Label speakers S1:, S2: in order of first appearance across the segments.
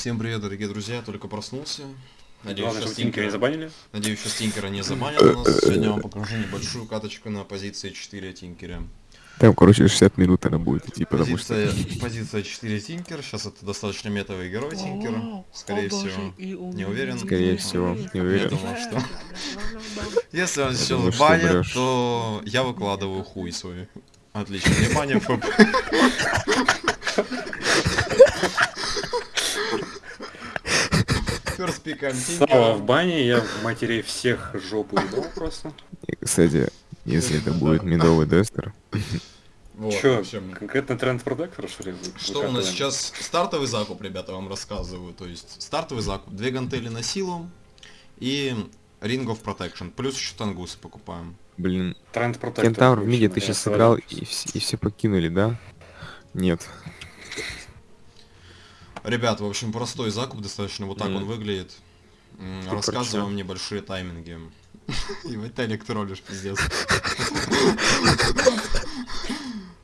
S1: Всем привет, дорогие друзья, я только проснулся. Надеюсь,
S2: Главное, чтобы Тинкера не забанили.
S1: Надеюсь, сейчас Тинкера не забанят у нас. Сегодня я вам покажу небольшую каточку на позиции 4 Тинкера.
S3: Там, короче, 60 минут она будет идти, потому что...
S1: Позиция, позиция 4 Тинкер. Сейчас это достаточно метовый герой Тинкер. Скорее всего, не уверен.
S3: Скорее всего, не
S1: Я
S3: уверен.
S1: думал, что... Если он сейчас
S3: что
S1: банит, то я выкладываю хуй свой. Отлично, не банит ФП.
S2: Сава в бане, я в матерей всех жопу ебал просто.
S3: И, кстати, если это будет медовый дестер,
S1: Вот,
S2: Чё,
S1: общем,
S2: конкретно тренд продактора, что ли?
S1: Что у нас сейчас? Стартовый закуп, ребята, вам рассказываю. То есть стартовый закуп. Две гантели на силу и Ring of Protection. Плюс еще тангусы покупаем.
S3: блин,
S2: Тренд продактор.
S3: Кентавр в миде ты сейчас сыграл и, вс- и все покинули, да? Нет.
S1: Ребят, в общем, простой закуп достаточно. Вот так он выглядит. Рассказываю
S3: чё?
S1: вам небольшие тайминги. И вот ты электролишь, пиздец.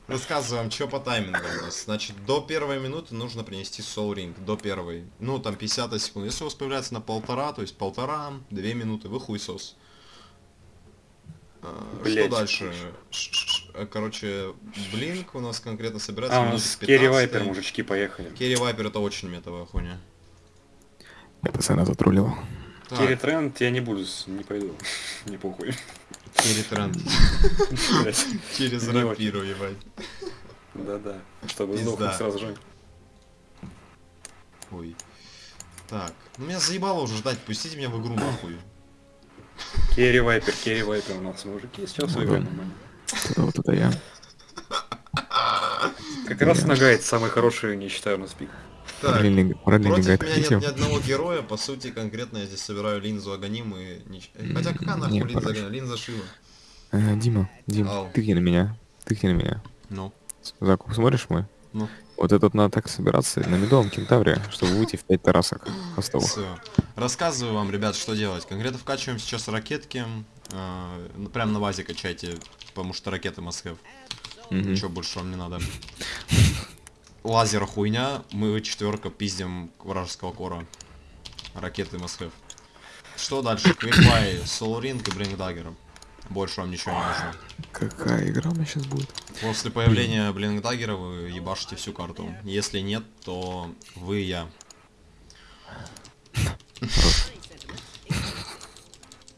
S1: Рассказываю вам, что по таймингам у нас. Значит, до первой минуты нужно принести Soul Ring. До первой. Ну, там 50 секунд. Если у вас появляется на полтора, то есть полтора, две минуты, вы хуесос. А, Что
S2: Блядь.
S1: дальше? Э, Короче, Блинк у нас конкретно собирается
S2: А, у нас Керри
S1: 15.
S2: Вайпер, мужички, поехали.
S1: Керри Вайпер это очень метовая хуйня.
S3: Я пацана затроллил.
S1: Так,
S2: Керри Тренд я не буду, не пойду. Не похуй.
S1: Керри тренд. Через рапиру, ебать.
S2: Да-да. Чтобы
S1: Пизда.
S2: сдохнуть сразу же.
S1: Ой. Так, ну меня заебало уже ждать, пустите меня в игру нахуй.
S2: Керри Вайпер, Керри Вайпер у нас мужики. Сейчас
S3: Ну
S2: выиграем
S3: да. Это вот это я.
S2: Как раз
S3: Я-
S2: нагайд самый хороший, не считаю, у нас пик.
S1: Так,
S3: параллельный
S1: против меня нет ни одного героя, по сути, конкретно я здесь собираю линзу Аганим и... Хотя какая нахуй линза. Аганим? Линза Шива.
S3: Э, Дима, Дим,
S1: Ау.
S3: тыкни на меня. Тыкни на меня.
S1: Ну,
S3: Закуп смотришь мой?
S1: ну,
S3: Вот этот надо так собираться на медовом кентавре, чтобы выйти в 5 тарасок хостовых.
S1: все. Рассказываю вам, ребят, что делать. Конкретно вкачиваем сейчас ракетки. э, прям на базе качайте, потому что ракеты have.
S3: Мгм.
S1: Ничего больше вам не надо. Лазер хуйня, мы четверка пиздим вражеского кора. Ракеты have. Что дальше? Квикбай, Ring и Dagger. Больше вам ничего не нужно.
S3: Какая игра у меня сейчас будет?
S1: После появления Dagger вы ебашите всю карту. Если нет, то вы и я.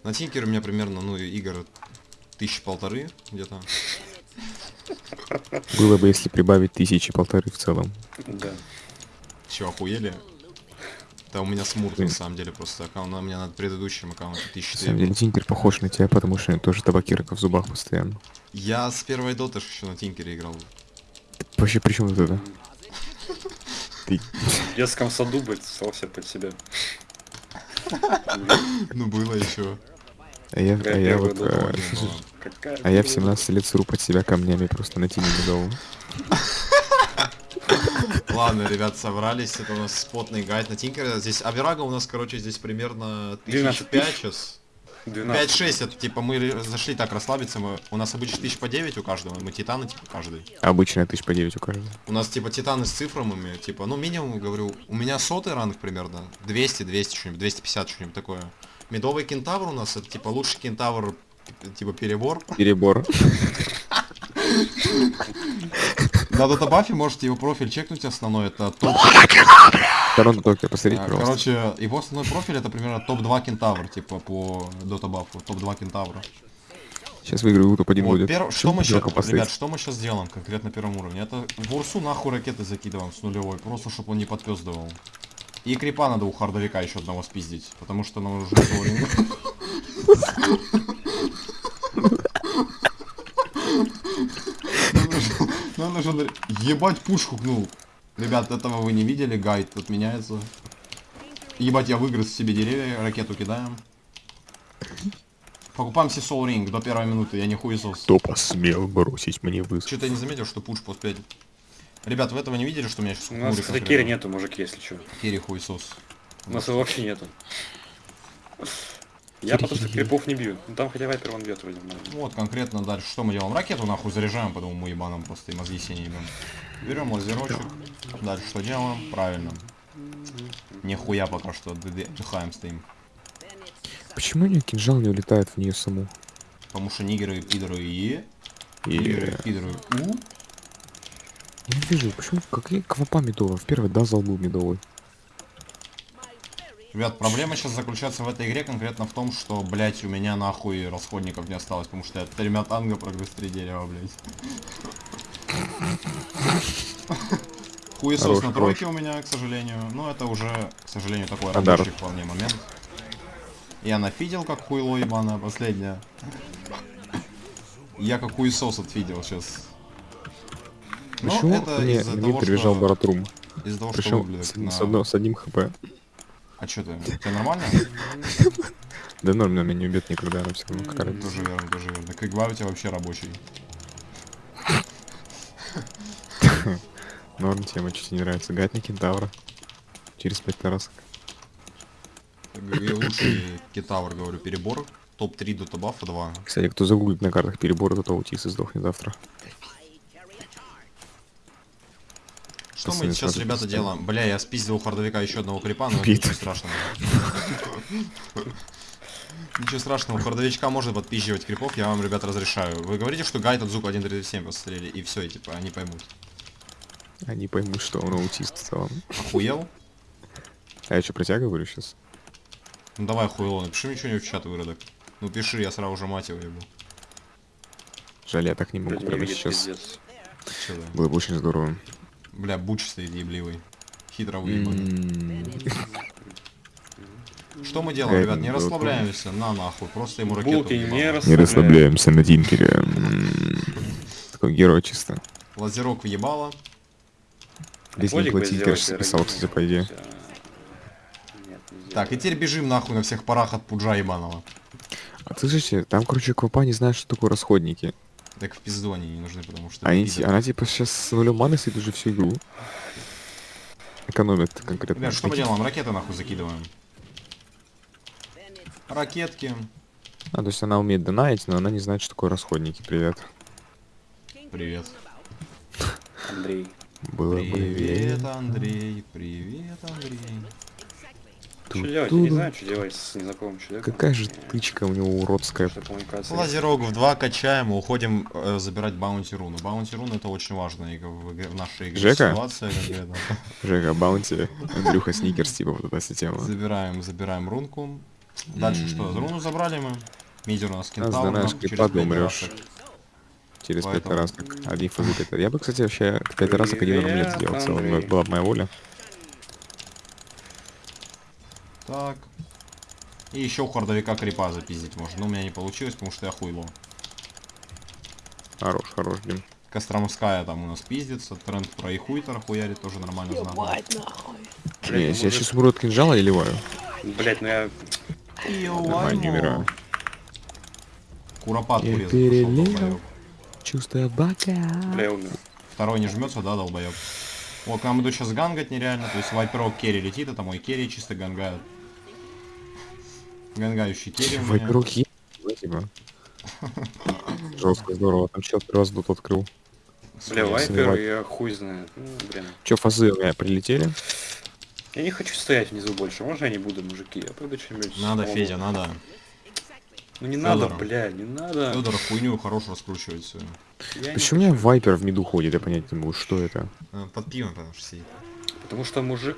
S1: На Тинкере у меня примерно, ну, игр тысячи полторы где-то.
S3: Было бы, если прибавить тысячи полторы в целом.
S2: Да.
S1: Че, охуели? Да у меня смурт на самом деле просто аккаунт, у меня на предыдущем аккаунте
S3: На
S1: 1004.
S3: самом деле, Тинкер похож на тебя, потому что тоже табакерка в зубах постоянно.
S1: Я с первой доты еще на Тинкере играл.
S3: Вообще, при чем тут это? Ты
S2: В детском саду, блядь, ссался под себя.
S1: Ну было еще.
S3: А я, а я вот?
S2: Какая
S3: а я в
S2: была?
S3: 17 лет сру под себя камнями просто на медовом.
S1: Ладно, ребят, собрались, это у нас спотный гайд на Тинкере. Здесь Аверага у нас, короче, здесь примерно
S2: 12
S1: 1005
S2: тысяч.
S1: сейчас.
S2: 12.
S1: 5-6, это типа мы зашли так расслабиться, мы, у нас обычно тысяч по 9 у каждого, мы титаны типа каждый.
S3: Обычно тысяч по 9 у каждого.
S1: У нас типа титаны с цифрами, типа, ну минимум, говорю, у меня сотый ранг примерно, 200, 200 что-нибудь, 250 что-нибудь такое. Медовый кентавр у нас, это типа лучший кентавр, типа перебор.
S3: Перебор.
S1: На датабафе можете его профиль чекнуть основной, это топ...
S3: Торонто Токио, посмотрите,
S1: А,
S3: пожалуйста.
S1: Короче, его основной профиль это примерно топ-2 кентавр, типа по датабафу, топ-2 кентавра.
S3: Сейчас выиграю, топ-1
S1: Вот,
S3: будет.
S1: пер- Что мы сейчас, ребят, что мы сейчас делаем конкретно на первом уровне? Это в Урсу нахуй ракеты закидываем с нулевой, просто чтобы он не подпездывал. И крипа надо у хардовика еще одного спиздить, потому что нам уже Нам нужно ебать пушку гнул. Ребят, этого вы не видели, гайд тут меняется. Ебать, я выгрыз себе деревья, ракету кидаем. Покупаем себе Soul Ring до первой минуты, я не хуесос.
S3: Кто посмел бросить мне вызов?
S1: Что-то я не заметил, что пуш после 5. Ребят, вы этого не видели, что у меня сейчас
S2: У нас, кстати, Керри нету, мужики, если что.
S1: Керри хуесос.
S2: У нас его вообще нету. Я потому что крипов не бью. Ну там хотя вайпер вон бьет вроде.
S1: Вот конкретно дальше что мы делаем? Ракету нахуй заряжаем, потому мы ебаном просто и мозги не ебем. Берем лазерочек. Дальше что делаем? Правильно. Нихуя пока что отдыхаем стоим.
S3: Почему у нее кинжал не улетает в нее саму?
S1: Потому что нигеры, пидоры и...
S3: И
S1: Нигеры, пидоры у...
S3: я не вижу, почему какие квапа медовая? В первый дазл был медовый.
S1: Ребят, проблема сейчас заключается в этой игре конкретно в том, что, блять, у меня нахуй расходников не осталось, потому что я тремя танго прогрыз три дерева, блять. Хуесос на тройке у меня, к сожалению. Но это уже, к сожалению, такой рабочий вполне момент. Я нафидел, как хуйло ебаное последнее. Я как хуесос отфидел сейчас. Но
S3: Почему
S1: это
S3: мне,
S1: из-за того,
S3: прибежал
S1: что...
S3: Баратрум?
S1: Из-за того, что
S3: Причем
S1: выглядит
S3: с,
S1: на-
S3: с одно- с одним хп.
S1: А что ты? Тебе нормально?
S3: Да норм, меня не убьет никогда, она все равно карает.
S1: Тоже верно, тоже верно. Квикбай у тебя вообще рабочий.
S3: Норм тема, чуть не нравится. Гатник кентавра. Через пять тарасок.
S1: И лучший китавр, говорю, перебор. Топ-3 до табафа 2.
S3: Кстати, кто загуглит на картах перебора, аутист и сдохнет завтра.
S1: Что мы сейчас, ребята, делаем? Бля, я спиздил у хардовика еще одного крипа, но ничего страшного. Ничего страшного, у хардовичка может подпизживать крипов, я вам, ребят, разрешаю. Вы говорите, что гайд от звука 1.37 посмотрели, и все, и типа, они поймут.
S3: Они поймут, что он аутист в целом.
S1: Охуел?
S3: А я что, про тебя говорю сейчас?
S1: Ну давай, хуйло, напиши мне что-нибудь в чат, выродок. Ну пиши, я сразу же мать его ебу.
S3: Жаль, я так не могу прямо сейчас. Было бы очень здорово.
S1: Бля, буч стоит ебливый. Хитро выебанный. Что мы делаем, ребят? Не расслабляемся, на нахуй, просто ему ракету
S2: Булки не
S1: въебал.
S3: Не
S2: расслабляем.
S3: расслабляемся на Динкере. М, Такой герой чисто.
S1: Лазерок въебало.
S3: Здесь не платить, кажется, писал, кстати, по идее.
S1: Так, и теперь бежим нахуй на всех парах от пуджа ебаного.
S3: А ты слышите, там, короче, Квапа не знает, что такое расходники.
S1: Так в пизду они не нужны, потому что...
S3: Они,
S1: пидоры.
S3: она типа сейчас с нулем маны сидит уже всю игру. Экономит конкретно.
S1: Ребят, что мы делаем? Ракеты нахуй закидываем. Ракетки.
S3: А, то есть она умеет донать, но она не знает, что такое расходники. Привет.
S1: Привет.
S2: Андрей.
S3: Было бы
S1: Привет, Андрей. Привет, Андрей.
S2: Что делать? Я не знаю, что делать с незнакомым человеком.
S3: Какая же тычка у него уродская.
S1: Лазерок в 2 качаем, уходим э, забирать баунти руну. Баунти руну это очень важная игра- в, игре- в нашей игре
S3: Жека?
S1: ситуация.
S3: Жека, Баунти, Андрюха Сникерс, типа вот эта вся тема.
S1: Забираем, забираем рунку. Дальше что? Руну забрали мы. Мидер у нас кентавр.
S3: донаешь
S1: нам через
S3: крипа, ты
S1: пять
S3: умрешь. Через пять раз так. Один фазы пять. Я бы, кстати, вообще пять раз так один
S2: Привет,
S3: сделал.
S2: Андрей.
S3: Была бы моя воля.
S1: Так. И еще у хардовика крипа запиздить можно. Но у меня не получилось, потому что я хуйло.
S3: Хорош, хорош, блин.
S1: Костромская там у нас пиздится. Тренд про и хуйтер хуярит тоже нормально знатно.
S3: Не, я сейчас умру от кинжала и ливаю.
S2: Блять, ну я...
S3: Нормально, не умираю.
S1: Куропат
S3: Я
S1: урезал,
S3: перелил.
S1: долбоёб.
S3: Чувствую бока.
S2: Бля, я умер.
S1: Второй не жмется, да, долбоеб. О, к нам идут сейчас гангать нереально. То есть вайперок керри летит, это мой керри чисто гангает. Гангающий
S3: есть? Да, типа. Жестко, здорово. Там чел первый раз тут открыл.
S2: Бля, вайпер, я хуй знает. Ну, блин.
S3: Че, фазы у меня прилетели?
S2: Я не хочу стоять внизу больше. Можно я не буду, мужики? Я пойду что-нибудь...
S1: Надо. Федя, надо.
S2: Ну не надо, бля, не надо.
S1: Федор хуйню хорошо раскручивает.
S2: Я не
S3: Почему у меня Вайпер в миду ходит? Я понять не могу, что это.
S1: Под пивом, потому что сидит.
S2: Потому что мужик...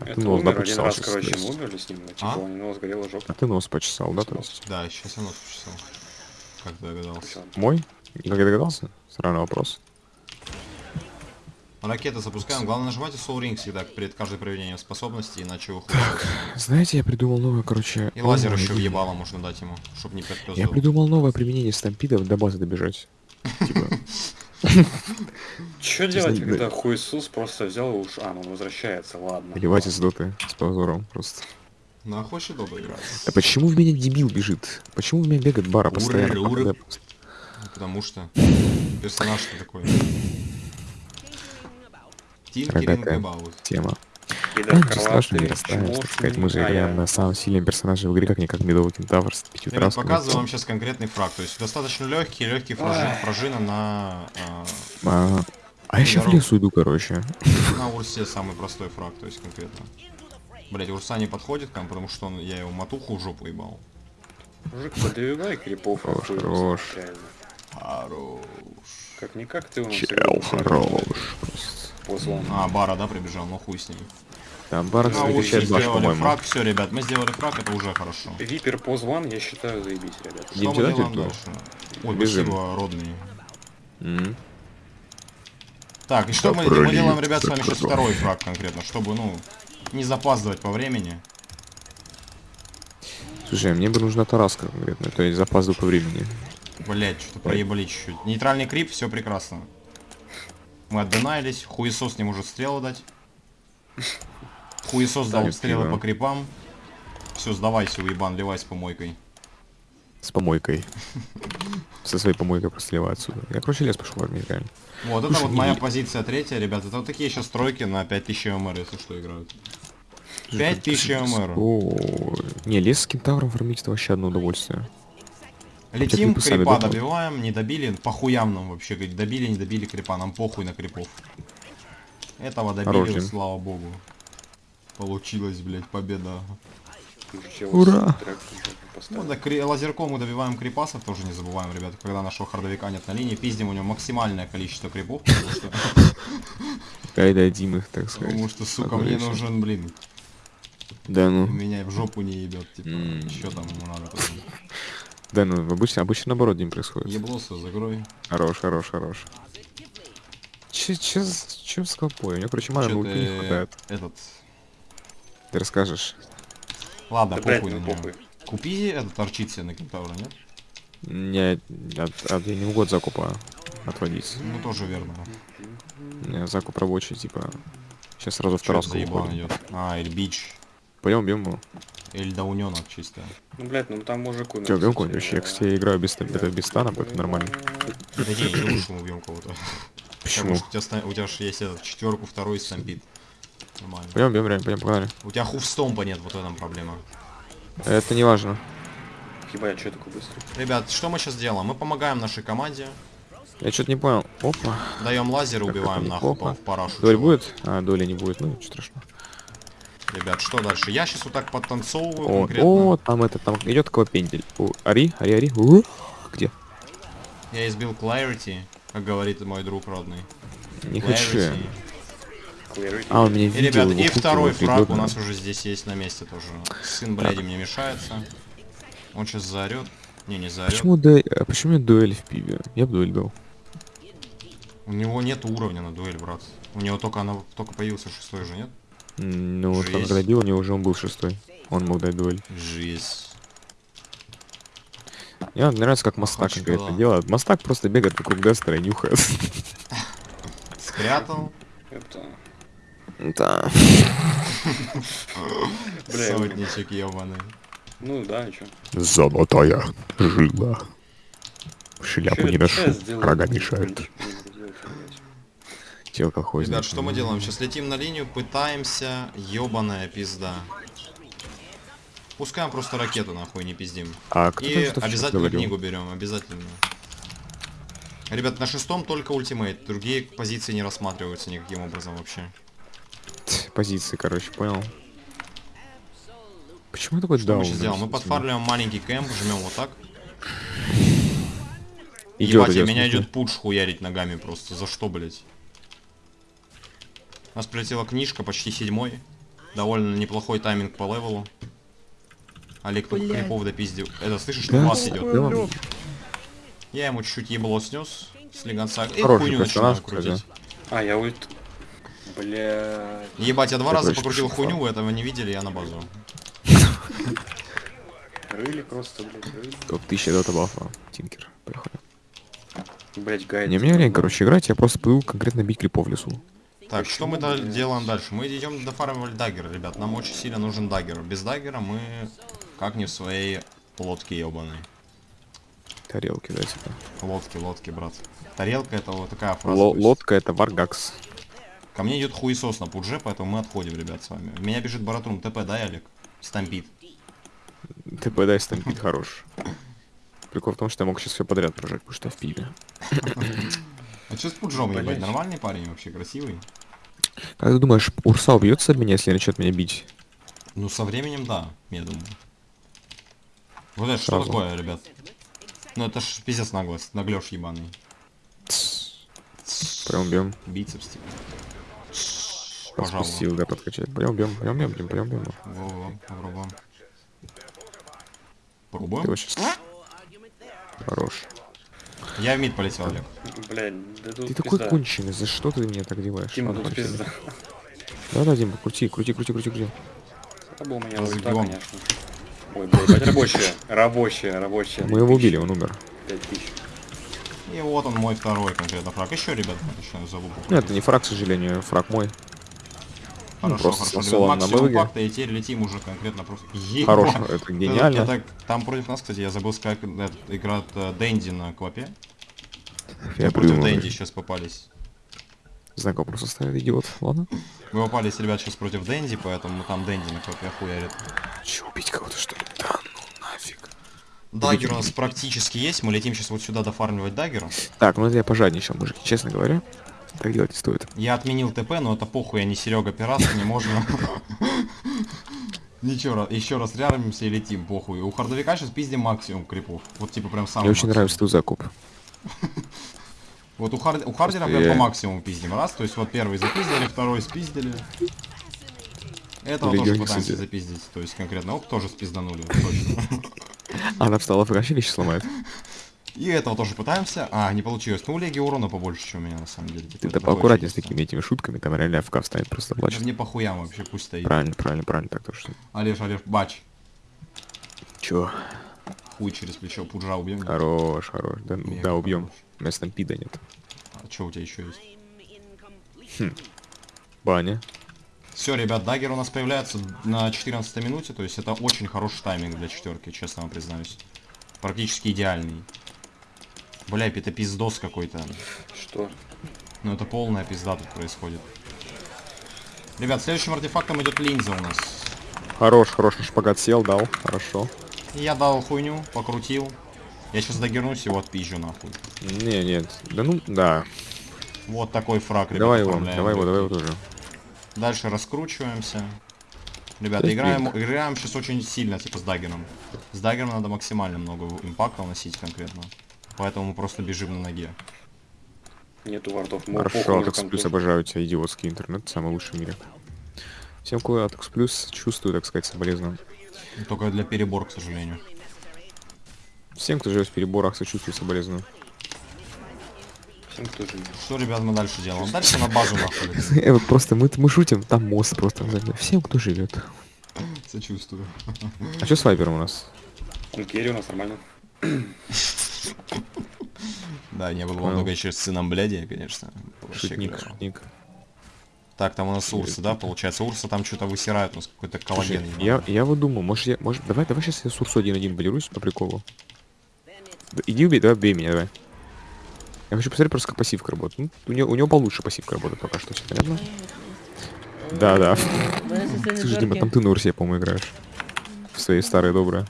S3: А ты нос, да, почесал
S2: раз, короче, мы умерли с ним. Типа,
S1: А?
S2: у него сгорела жопа.
S3: А ты нос почесал, да, то есть?
S1: Да, сейчас я нос почесал. Как догадался?
S3: Мой? Как я догадался? Странный вопрос.
S1: Ракеты запускаем. Главное нажимайте Soul Ring всегда перед каждым проведением способности, иначе вы хуярите.
S3: Знаете, я придумал новое, короче...
S1: И лазер еще въебало можно дать ему, чтобы не
S3: Я
S1: подпёздывал.
S3: придумал новое применение стампидов до базы добежать. Типа, Честно,
S2: делать,
S3: да.
S2: когда хуесус просто взял и уж... А, ну он возвращается, ладно.
S3: выливать из доты с позором просто.
S1: Ну, а хочешь дома играть?
S3: А почему в меня дебил бежит? Почему в меня бегает бара постоянно?
S1: Уры, Потому что персонаж ты такой. About.
S3: Тема. Ну, ничего страшного, не
S2: крылатый,
S3: расстраиваемся, так сказать. Мы же играем
S2: я-
S3: на самом сильном персонаже в игре, как не как медовый кентавр с пятью трасками.
S1: показываю вам сейчас конкретный фраг. То есть достаточно легкий, легкий фражи,
S2: Ах.
S1: фражина на... а,
S3: А, А я сейчас в лесу иду, короче.
S1: На Урсе самый простой фраг, то есть конкретно. Блять, Урса не подходит к нам, потому что он, я его матуху в жопу ебал.
S2: Мужик, подбивай крипов.
S3: Хорош, хорош.
S1: Хорош.
S2: Как-никак ты у нас
S3: Чел, хорош.
S2: Позвал.
S1: А, Бара, да, прибежал, ну хуй с ним.
S3: Там бар
S1: На Урсе
S3: встречает баш,
S1: сделали
S3: по-моему.
S1: фраг, все, ребят, мы сделали фраг, это уже хорошо.
S2: Випер позван, я считаю, заебись, ребят.
S1: Что мы делаем дальше? Ой,
S3: Бежим.
S1: спасибо, родный.
S3: М.
S1: Так, и что мы, мы делаем, ребят, с вами сейчас второй фраг конкретно, чтобы, ну, не запаздывать по времени.
S3: Слушай, мне бы нужна тараска конкретно, то есть запаздываю по времени.
S1: Блять, что-то проебали чуть-чуть. Нейтральный крип, все прекрасно. Мы отдынаились, хуесос не может стрелы дать. Хуесос дал стрелы
S3: пиво.
S1: по крипам. Все, сдавайся, уебан, ливай с помойкой.
S3: С помойкой. Со своей помойкой просто сливаю отсюда. Я, короче, лес пошел армии, реально.
S1: Вот, это вот моя позиция третья, ребят. Это вот такие сейчас стройки на 5000 МР, если что, играют.
S3: Слушай,
S1: 5000
S3: как-
S1: МР.
S3: Не, лес с кентавром фармить это вообще одно удовольствие.
S1: Летим, крипа добиваем, не добили, по хуям нам вообще, говорит, добили, не добили крипа, нам похуй на крипов. Этого добили, слава богу. Получилось, блять, победа.
S3: Ура!
S1: Ну, да, кри- лазерком мы добиваем крипасов, тоже не забываем, ребята, когда нашего хардовика нет на линии, пиздим у него максимальное количество крипов, потому что,
S3: Дай дадим их, так сказать.
S1: потому что сука, мне нужен, блин,
S3: Да ну.
S1: меня в жопу не ебет, типа, что там ему надо?
S3: Да ну, обычно, обычно наоборот, Дим, происходит.
S1: Еблоса, закрой.
S3: Хорош, хорош, хорош. Че, че, че с колпой? У меня, короче, ульты не хватает.
S1: этот,
S3: Ты расскажешь?
S1: ладно,
S2: Да, блядь,
S1: похуй на
S2: ну
S1: него.
S2: похуй.
S1: Купи этот торчит себе на кентавра, нет?
S3: Не, от, от- я не могу от закупа отводить.
S1: Ну, тоже верно.
S3: У меня закуп рабочий, типа. Сейчас сразу в
S1: это
S3: тараску
S1: идет? А, или бич.
S3: Пойдем, бьем его.
S1: Или дауненок чисто.
S2: Ну, блядь, ну там мужику...
S3: Че,
S2: надо,
S3: бьем
S2: кстати,
S3: кого-нибудь вообще? Я, кстати, играю без, это, без стана, поэтому нормально.
S1: Да не, не что мы убьем кого-то.
S3: Почему?
S1: Потому что у тебя, у тебя же есть этот четверку, второй stampede. Нормально.
S3: Пойдем, бьем, реально, пойдем, погнали.
S1: У тебя хуфстомпа нет, вот в этом проблема.
S3: Это не важно.
S2: Ебать, что такой быстрый?
S1: Ребят, что мы сейчас делаем? Мы помогаем нашей команде,
S3: Я что-то не понял. Опа.
S1: даем лазер убиваем нахуй по- в парашу.
S3: Доли
S1: чего.
S3: будет? А, доли не будет. Ну, ничего страшного.
S1: Ребят, что дальше? Я сейчас вот так подтанцовываю
S3: О,
S1: конкретно.
S3: о, там это, там идет колопендель. О, Ари, Ари, Ари. У, Где?
S1: Я избил Clarity, как говорит мой друг родный.
S3: Не хочу.
S1: Clarity.
S2: Clarity.
S3: А, он меня
S1: И,
S3: видел.
S1: ребят, и второй фраг у нас уже здесь есть на месте тоже. Сын бляди мне мешается. Он сейчас заорет. Не, не заорет.
S3: Почему, дуэль, а почему у дуэль в пиве? Я бы дуэль дал.
S1: У него нет уровня на дуэль, брат. У него только она только появился шестой же, нет?
S3: Ну, вот
S1: Жесть.
S3: когда бил, у него уже он был шестой. Он мог дать дуэль.
S1: Жизнь.
S3: Мне вот нравится, как Мастак конкретно
S1: что.
S3: делает. Мастак просто бегает вокруг Дестера и нюхает.
S1: Спрятал.
S2: Это...
S3: Да.
S2: Бля,
S1: Сотничек ебаный.
S2: Ну да, и чё?
S3: Золотая жила. Шляпу не ношу, рога мешают. Тело колхозник.
S1: Ребят, что мы делаем? Сейчас летим на линию, пытаемся. Ебаная пизда. Пускаем просто ракету, нахуй, не пиздим.
S3: А кто
S1: И обязательно книгу берем, обязательно. Ребят, на шестом только ультимейт. Другие позиции не рассматриваются никаким образом вообще.
S3: Позиции, короче, понял. Почему такой
S1: мы
S3: даун?
S1: сейчас делаем? Мы подфармливаем маленький кэмп, жмем вот так.
S3: Идет,
S1: Ебать,
S3: идет,
S1: меня идет пуш хуярить ногами просто. За что, блять? У нас прилетела книжка, почти седьмой. Довольно неплохой тайминг по левелу. Олег тут крипов допиздил. Это, слышишь, что
S3: Да,
S1: вас идет?
S3: да.
S1: Я ему чуть-чуть ебло снес с легонца. И хуйню начинаю крутить.
S2: А, я ульт... Бля...
S1: Ебать, я два
S3: Я
S1: раза покрутил хуйню, вы этого не видели, я на базу.
S2: Рыли просто, блядь, рыли.
S3: Топ 1000 дота бафа. Тинкер. Поехали.
S2: Блядь, гайд.
S3: Не, мне лень, короче, играть, я просто пойду конкретно бить крипов в лесу.
S1: Так,
S2: Почему,
S1: что мы
S2: блядь?
S1: делаем дальше? Мы идем до фармивали даггера, ребят. Нам очень сильно нужен даггер. Без даггера мы как не в своей лодке ебаной.
S3: Тарелки, да, типа.
S1: Лодки, лодки, брат. Тарелка это вот такая фраза. Есть.
S3: лодка это варгакс.
S1: Ко мне идет хуесос на пудже, поэтому мы отходим, ребят, с вами. Меня бежит Баратрум ТП, да, Олег? Stampede.
S3: Ты подай stampede хорош. Прикол в том, что я мог сейчас все подряд прожать, потому что я в пиве.
S1: А что с Пуджом, ебать? Нормальный парень вообще, красивый?
S3: Как ты думаешь, Урса убьется от меня, если начнет меня бить?
S1: Ну, со временем, да, я думаю. Вот это что такое, ребят? Ну, это ж пиздец наглость, наглёж ебаный.
S3: Прям бьем.
S1: Бицепс, типа. Пожалуй.
S3: Распустил, да, подкачать. Пойдем, бьем, бьем, бьем, бьем, бьем, бьем.
S1: Во-во, попробуем.
S3: Ты
S1: Попробуем?
S3: вот сейчас... Хорош.
S1: Я в мид полетел, Олег.
S2: Блядь, да тут
S3: Ты такой
S2: пизда.
S3: конченый, за что ты меня так делаешь?
S2: Тима,
S3: Ладно,
S2: тут
S3: конченый.
S2: пизда.
S3: Да-да, Дима, крути, крути, крути, крути, крути.
S2: Это был у меня ульта, конечно. Ой, блядь, рабочая, рабочая, рабочая.
S3: Мы его убили, он умер.
S2: 5000.
S1: И вот он мой второй конкретно фраг. Еще, ребят, еще забыл.
S3: Ну, это не фраг, к сожалению, фраг мой.
S1: Хорошо,
S3: просто
S1: хорошо.
S3: со солом
S1: Ребят,
S3: на
S1: максимум
S3: мылге.
S1: пакта, и теперь летим уже конкретно просто. Ебать.
S3: Хорош, это
S1: Это-
S3: гениально.
S1: это- там против нас, кстати, я забыл сказать, это играет э, Дэнди на Квапе.
S3: Я
S1: против. Дэнди сейчас попались.
S3: Знак вопроса ставит, идиот. Ладно.
S1: Мы попались, ребят, сейчас против Дэнди, поэтому там Дэнди на Квапе хуярит.
S3: Че, убить кого-то, что ли? Да ну нафиг.
S1: Даггер у нас практически есть, мы летим сейчас вот сюда дофармливать даггера.
S3: Так, ну это я пожадничал, мужики, честно говоря. Так делать не стоит.
S1: Я отменил ТП, но это похуй, я не Серега Пират, не можно. Ничего, еще раз реармимся и летим, похуй. У хардовика сейчас пиздим максимум крипов. Вот типа прям самый
S3: Мне очень нравится твой закуп.
S1: Вот у, Хар- у Хардера прям по максимуму пиздим. Раз, то есть вот первый запиздили, второй спиздили. Этого тоже пытаемся запиздить, то есть конкретно. Оп, тоже спизданули, точно.
S3: Она встала в вообще вещи сломает.
S1: И этого тоже пытаемся. А, не получилось. Ну, у Леги урона побольше, чем у меня, на самом деле.
S3: Ты да поаккуратнее с такими этими шутками, там реально ФК встанет, просто
S1: Да
S3: плачет.
S1: Мне похуям вообще, пусть стоит.
S3: Правильно, правильно, правильно, так точно.
S1: Олеж, Олеж, бач.
S3: Чё?
S1: Хуй через плечо, пуджа убьем.
S3: Хорош, хорош. Да,
S1: Мега
S3: да убьем.
S1: хорош.
S3: У меня стампида нет.
S1: А что у тебя еще есть?
S3: Баня.
S1: Все, ребят, даггер у нас появляется на 14 минуте, то есть это очень хороший тайминг для четверки, честно вам признаюсь. Практически идеальный. Бля, это пиздос какой-то.
S2: Что?
S1: Ну это полная пизда тут происходит. Ребят, следующим артефактом идет линза у нас.
S3: Хорош, хорош, на шпагат сел, дал. Хорошо.
S1: Я дал хуйню, покрутил. Я сейчас догернусь его отпизжу нахуй.
S3: Не, нет. Да ну, да.
S1: Вот такой фраг, ребят,
S3: Давай его, давай его, давай его тоже.
S1: Дальше раскручиваемся. Ребята,
S3: Есть
S1: играем, играем сейчас очень сильно, типа с даггером. С даггером надо максимально много импакта наносить конкретно. Поэтому мы просто бежим на ноге.
S2: Нету вартов. Мол,
S3: Хорошо,
S2: мужикам
S3: Плюс обожаю тебя, идиотский интернет, самый лучший в мире. Всем, кто Атекс Плюс, чувствую, так сказать, соболезную.
S1: Только для перебор, к сожалению.
S3: Всем, кто живет в переборах, сочувствую, соболезную.
S2: Всем, кто живет.
S1: Что, ребят, мы дальше делаем? Дальше на базу нахуй.
S3: Э, вот просто мы, мы шутим, там мост просто. Всем, кто живет.
S1: Сочувствую.
S3: А что с Вайпером у нас?
S2: Он керри у нас нормально.
S1: Да, не было много еще с сыном бляди, конечно.
S3: Шутник, шутник.
S1: Так, там у нас Урса, да, получается? Урса там что-то высирает, у нас какой-то
S3: Слушай,
S1: коллаген.
S3: я, я вот думал, может я, может, давай, давай сейчас я с Урсу один-один болирусь по приколу. Иди убей, давай бей меня, давай. Я хочу посмотреть просто, как пассивка работает. Ну, у, него, у него получше пассивка работает пока что, все понятно? Да, да. Слушай, Дима, там ты на Урсе, по-моему, играешь. В своей старой доброй.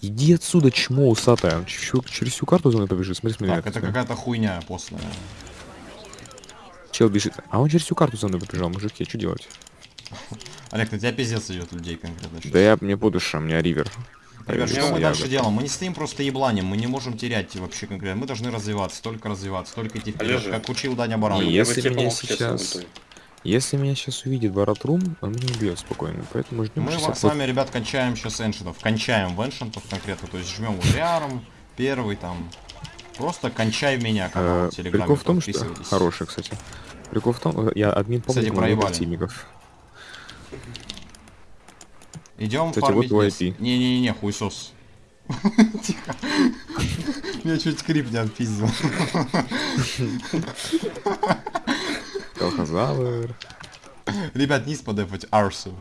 S3: Иди отсюда, чмо усатая. Чё- Через всю карту за мной побежит. Смотри, смотри.
S1: Так, это какая-то хуйня постная.
S3: Чел бежит. А он через всю карту за мной побежал, мужики, что делать?
S1: Олег, на тебя пиздец идет людей конкретно.
S3: Да я мне по душе, у меня ривер.
S1: Ребят, что мы дальше делаем? Мы не стоим просто ебланем, мы не можем терять вообще конкретно. Мы должны развиваться, только развиваться, только идти вперед, как учил Даня Баран.
S3: Не,
S2: Я бы
S3: если меня
S2: помог сейчас.
S3: Если меня сейчас увидит Баратрум, он меня убьет спокойно. Поэтому ждем
S1: Мы
S3: 60
S1: с вами, ребят, кончаем сейчас эншентов. Кончаем в эншентов конкретно, то есть жмем ударом, первый там. Просто кончай меня, канал
S3: Э,
S1: в Телеграме.
S3: Прикол в том, что... Хороший, кстати. Прикол в том, э, я админ
S1: Кстати,
S3: помню
S1: проебали.
S3: активников.
S1: Идем
S3: Кстати,
S1: фармить
S3: вот
S1: лес. Не-не-не, хуесос. Тихо. Меня чуть скрип не отпиздил.
S3: Колхозавр.
S1: Ребят, низ подефать Арсу.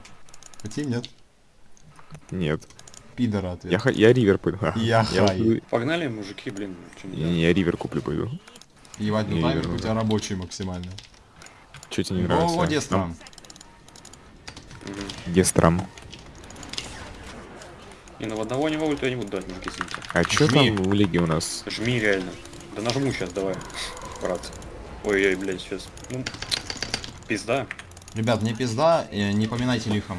S1: Хотим, нет?
S3: Нет.
S1: Пидора ответ.
S3: Я, я ривер пойду.
S1: Я
S3: я,
S1: хай.
S3: буду-
S2: Погнали, мужики, блин. не
S3: не, не, я ривер куплю пойду.
S1: Ебать, ну
S3: Не, верно,
S1: у тебя рабочий максимально.
S3: Че тебе не
S1: О,
S3: нравится?
S1: вот Дестрам.
S2: Мгм.
S3: Гестрам.
S2: Не, ну в одного не то я не буду дать, мужики, извините.
S3: А чё
S1: Жми.
S3: там в лиге у нас?
S2: Жми реально. Да нажму сейчас, давай, брат. Ой-ой, блядь, сейчас. Ну, пизда.
S1: Ребят, не пизда, э, не поминайте лихом.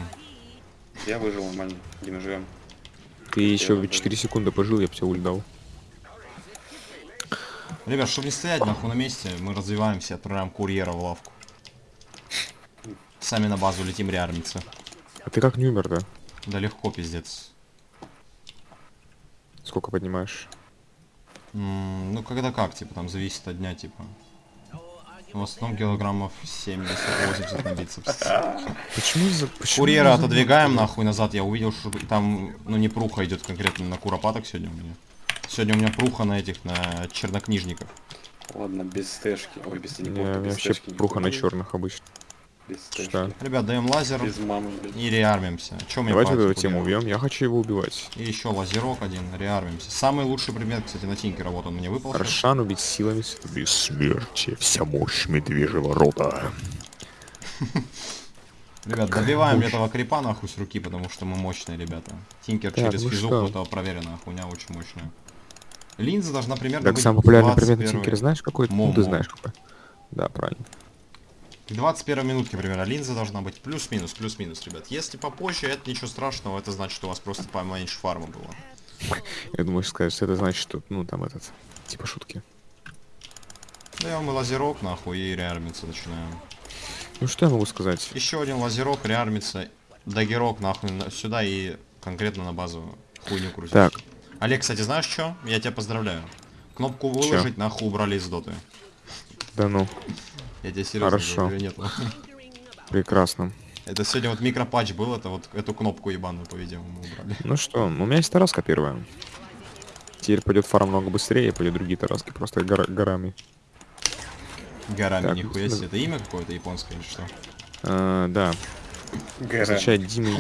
S2: Я выжил нормально, где мы живем.
S3: Ты еще
S2: ладно.
S3: 4 секунды пожил, я бы тебе ульт дал.
S1: Ребят, чтобы не стоять нахуй на месте, мы развиваемся, отправляем курьера в лавку. Сами на базу летим реармиться.
S3: А ты как не умер, да?
S1: Да легко, пиздец.
S3: Сколько поднимаешь?
S1: М, ну, когда как, типа, там зависит от дня, типа. В основном килограммов 70-80 на бицепс.
S3: Почему за... Почему
S1: Курьера
S3: за-
S1: отодвигаем нахуй назад, я увидел, что там, ну не пруха идет конкретно на куропаток сегодня у меня. Сегодня у меня пруха на этих, на чернокнижников.
S2: Ладно, без стэшки. Ой, без
S3: меня
S2: без
S3: вообще
S2: стэшки.
S3: пруха на черных обычно.
S2: Без.
S3: Что?
S1: Ребят, даем лазер
S2: Без мамы, блядь.
S1: и реармимся. Чем я
S3: Давайте эту тему убьем. Я хочу его убивать.
S1: И еще лазерок один, реармимся. Самый лучший предмет, кстати, на тинкера, вот он мне выпал.
S3: Аршан убить силами бессмертия. Вся мощь медвежьего рода.
S1: Ребят, добиваем этого крипа нахуй с руки, потому что мы мощные ребята. Тинкер
S3: Так,
S1: через
S3: ну
S1: физуху,
S3: что?
S1: это проверенная хуйня, очень мощная. Линза должна примерно
S3: Так,
S1: быть
S3: самый популярный предмет на
S1: 21
S3: Тинкере знаешь какой? Ну,
S1: Момо.
S3: ты знаешь какой. Да, правильно.
S1: К 21 минутке примерно линза должна быть плюс-минус, плюс-минус, ребят. Если попозже, это ничего страшного, это значит, что у вас просто поменьше фарма было.
S3: Я думаю, что это значит, что, ну, там этот, типа шутки.
S1: Даем и лазерок нахуй и реармиться начинаем.
S3: Ну, что я могу сказать?
S1: Еще один лазерок, реармиться, дагерок нахуй на- сюда и конкретно на базу хуйню крутить.
S3: Так,
S1: Олег, кстати, знаешь что? Я тебя поздравляю. Кнопку выложить нахуй убрали из доты.
S3: да ну,
S1: Я тебе серьезно
S3: Хорошо.
S1: говорю, нет?
S3: прекрасно.
S1: Это сегодня вот микропатч был, это вот эту кнопку ебаную, по-видимому, убрали.
S3: Ну что, у меня есть тараска первая. Теперь пойдет фарм много быстрее, пойдет другие тараски просто гора- горами.
S1: Горами,
S3: Так,
S1: нихуя
S3: ну-
S1: себе. Это имя какое-то японское или что?
S3: А, да,
S2: Гэрэ.
S3: означает Дима.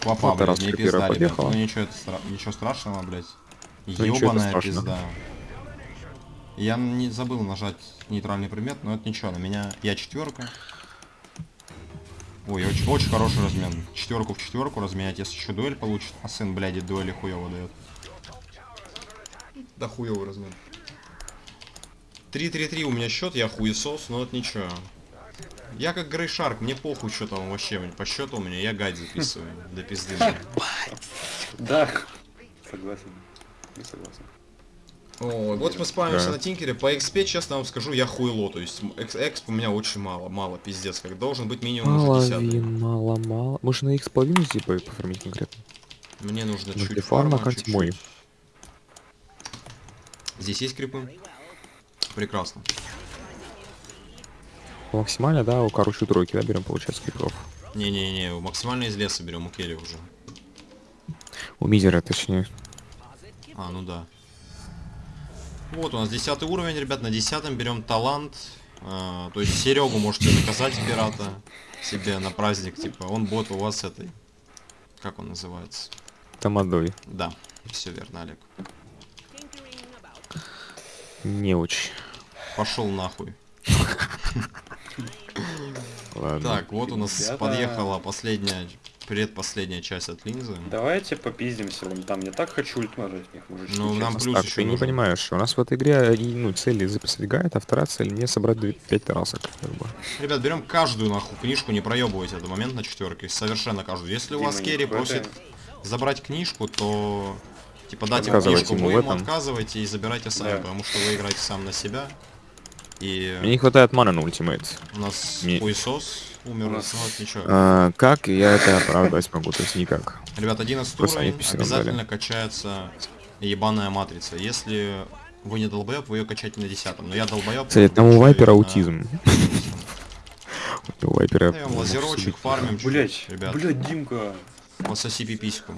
S1: Папа,
S3: Вот
S1: блядь,
S3: раз
S1: не
S3: первая
S1: пизда, ребят.
S3: подъехала.
S1: Ну ничего, это стра- ничего страшного, блядь.
S3: Ну,
S1: Ёбаная
S3: страшно.
S1: пизда. Я не забыл нажать нейтральный предмет, но это ничего, на меня... Я четверка. Ой, очень, очень хороший размен. Четверку в четверку разменять, если еще дуэль получит. А сын, блядь, дуэли хуево дает. Да хуевый размен. 3-3-3 у меня счет, я хуесос, но это ничего. Я как Грей Шарк, мне похуй, что там вообще по счету у меня, я гайд записываю. До пизды.
S2: Да. Согласен. Не согласен.
S1: Ой, вот мы спамимся
S3: Да.
S1: на Тинкере. По XP, честно вам скажу, я хуйло. То есть экс, эксп у меня очень мало, мало, пиздец. Как должен быть минимум уже 10
S3: Половин, мало, мало. Может на x половину типа пофармить конкретно?
S1: Мне нужно
S3: Ну,
S1: чуть
S3: фарма как
S1: чуть-чуть.
S3: мой.
S1: Здесь есть крипы? Прекрасно.
S3: Максимально, да, у короче тройки, да, берем, получается, крипов.
S1: Не-не-не, максимально из леса берем у Керри уже.
S3: У мизера, точнее.
S1: А, ну да. Вот у нас 10 уровень, ребят, на 10 берем талант. А, то есть Серегу можете заказать пирата себе на праздник, типа, он бот у вас этой. Как он называется?
S3: Тамадой.
S1: Да, все верно, Олег.
S3: Не очень.
S1: Пошел нахуй.
S3: Ладно.
S1: Так, вот у нас
S2: Ребята.
S1: подъехала последняя, предпоследняя часть от линзы.
S2: Давайте попиздимся вон там. Я так хочу ульт нажать в них, мужички.
S1: Ну, нам плюс
S3: так,
S1: еще
S3: ты не
S1: нужен.
S3: понимаешь, у нас в этой игре и, ну, цели записать гайд, а вторая цель не собрать 5 тарасок. Как бы.
S1: Ребят, берем каждую нахуй книжку, не проебывайте этот момент на четверке. Совершенно каждую. Если у вас
S2: Дима,
S1: Керри
S2: не
S1: просит забрать книжку, то типа дать ему
S3: Отказывайте
S1: книжку,
S3: ему
S1: вы ему
S3: этом.
S1: отказывайте и забирайте сами,
S2: Да.
S1: потому что вы играете сам на себя. И
S3: Мне не хватает маны на ультимейт.
S1: у нас
S3: Не-
S1: хуесос умер,
S2: У нас-
S1: ну ничего.
S3: А, как я это оправдать могу? То есть никак.
S1: Ребят, 11
S3: Просто они
S1: уровень, обязательно
S3: дали.
S1: качается ебаная матрица. Если вы не долбоеб, вы ее качаете на 10 Но я долбоеб.
S3: Кстати, там у Вайпера аутизм. У Вайпера...
S1: Лазерочек, фармим чуть-чуть,
S2: Блять,
S1: ребят.
S2: блять, Димка.
S1: Пососи пипиську.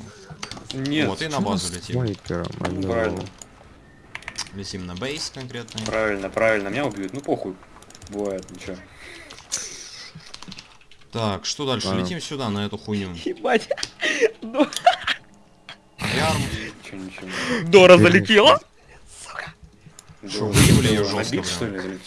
S2: Нет.
S1: вот, и на базу летим.
S3: Вайпером?
S2: Правильно.
S1: Летим на бейс конкретно.
S2: Правильно, правильно, меня убьют. Ну похуй. Бывает, ничего.
S1: Так, что дальше?
S3: Ладно.
S1: Летим сюда, на эту хуйню.
S4: Ебать.
S1: Ярм.
S2: Ничего, ничего.
S4: Дора залетела?
S1: Шо, выебли её
S2: На
S1: жёстко,
S2: бит,
S1: прям?
S2: что ли?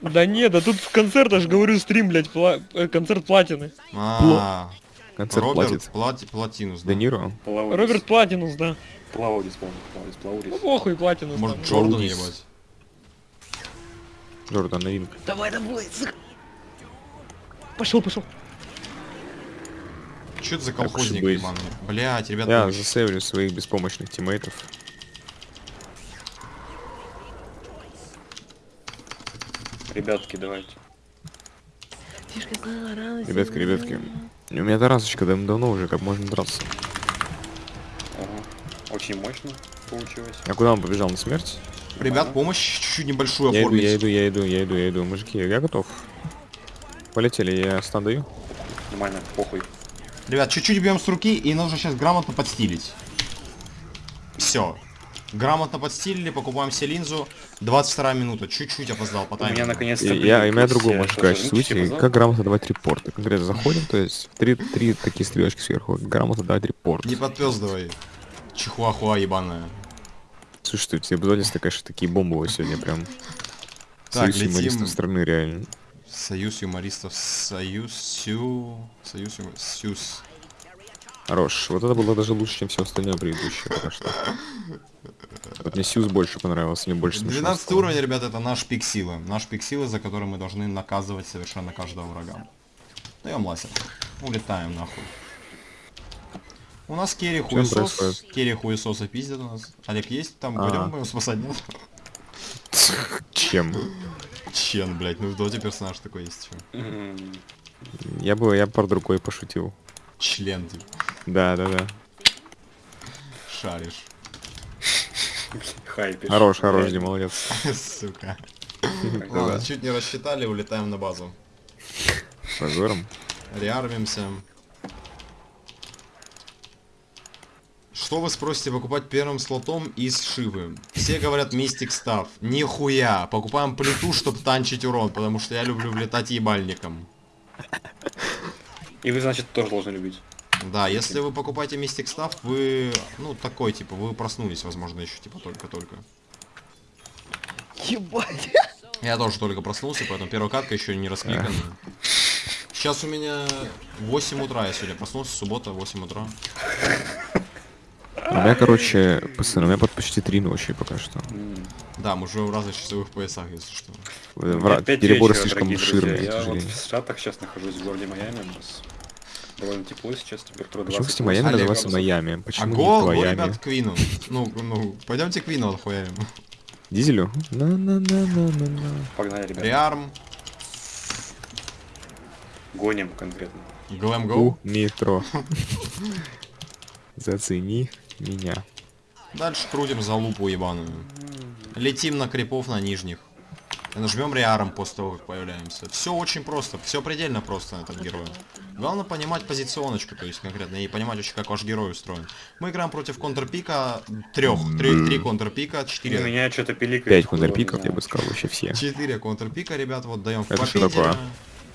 S4: Да нет, да тут в концерт, аж говорю, стрим, блядь, пла- э, концерт платины.
S1: А,
S3: Концерт
S1: Роберт
S3: платит.
S1: Плати- Платинус, да.
S3: Де?
S2: Плаудис.
S4: Роберт Платинус, да.
S2: Плаудис, по-моему. Плаудис, Плаудис.
S4: Ну похуй, Платинус.
S1: Может. Джордан ебать?
S3: Джордан новинка.
S4: Давай, давай, зах- Пошел, пошел.
S1: Что это за колхозник ебаный? Блять, ребята,
S3: Я
S1: вы-
S3: засейвлю своих беспомощных тиммейтов.
S2: Ребятки, давайте.
S3: Ребятки, ребятки. У меня тарасочка дав- давно уже, как можно драться.
S2: Очень мощно получилось.
S3: А куда он побежал на смерть?
S1: Ребят, помощь чуть-чуть небольшую
S3: Я иду,
S1: оформить.
S3: я иду, я иду, я иду, я иду. Мужики, я готов. Полетели, я стан даю.
S2: Нормально, похуй.
S1: Ребят, чуть-чуть бьем с руки и нужно сейчас грамотно подстилить. Все. Грамотно подстилили, покупаем себе линзу. 22 минута, чуть-чуть опоздал по
S2: У
S1: таймингу.
S2: меня наконец-то...
S3: Я, и меня
S2: есть,
S3: другое
S2: я
S3: можно
S2: тоже,
S3: сказать.
S2: ну,
S3: Слушайте,
S2: типа,
S3: как грамотно давать репорты? Конкретно заходим, то есть три, три такие стрелочки сверху. Грамотно давать репорт.
S1: Не подпёздывай. Чихуахуа ебаная.
S3: Слушай, все обязательства, конечно, такие бомбовые сегодня прям.
S1: Так,
S3: Союз юмористов
S1: летим.
S3: страны реально.
S1: Союз юмористов. Союз Сю... Союз юмор... Сюз.
S3: Хорош. Вот это было даже лучше, чем все остальное предыдущее пока что. Вот мне Сьюз больше понравился, мне больше смешно
S1: 12
S3: стало.
S1: уровень, ребят, это наш пик силы. Наш пик силы, за который мы должны наказывать совершенно каждого врага. Даем ласер. Улетаем нахуй. У нас керри хуесос. Керри хуесоса пиздят у нас. Олег есть там?
S3: А.
S1: Будем спасать, нет?
S3: Чем?
S1: Чен, блядь, ну в доте персонаж такой есть.
S3: Я бы, я под рукой пошутил.
S1: Член, типа.
S3: Да, да, да.
S1: Шаришь.
S2: Хайпишь.
S3: Хорош, хорош. Дима, молодец.
S1: Сука. Ладно, чуть не рассчитали, улетаем на базу.
S3: Позором.
S1: Реармимся. Что вы спросите покупать первым слотом из Шивы? Все говорят мистик став. Нихуя. Покупаем плиту, чтобы танчить урон, потому что я люблю влетать ебальником.
S2: И вы, значит, тоже должны любить.
S1: Да, если вы покупаете мистик став, вы, ну, такой, типа, вы проснулись, возможно, еще, типа, только-только.
S4: Ебать.
S1: Я тоже только проснулся, поэтому первая катка еще не раскликана. Сейчас у меня 8 утра, я сегодня проснулся, суббота, 8 утра.
S3: У меня, короче, пацаны, у меня под почти три ночи пока что.
S1: Да, мы уже в разных часовых поясах, если что.
S3: Э,
S2: пять
S3: Переборы слишком к
S2: Я вот в Штатах сейчас нахожусь в городе Майами. У нас довольно тепло сейчас, температура
S3: Почему,
S2: 20
S3: кстати, Майами называется. Майами?
S1: А
S3: Почему не
S1: гол, ребят, к Квину. Ну, ну, пойдемте Квину отхуярим.
S3: Дизелю? На-на-на-на-на-на.
S2: Погнали, ребята.
S1: Реарм,
S2: Гоним конкретно.
S1: Глэм Гоу.
S3: метро. Зацени меня.
S1: Дальше крутим за лупу ебаную. Летим на крипов на нижних. И нажмем реаром после того, как появляемся. Все очень просто, все предельно просто на этот герой. Главное понимать позиционочку, то есть конкретно, и понимать вообще, как ваш герой устроен. Мы играем против контрпика трех, три, три контрпика,
S2: У
S1: четыре,
S2: меня что-то пиликает.
S3: Пять контрпиков, я бы сказал, вообще все.
S1: четыре контрпика, ребят, вот даем в
S3: Это что такое?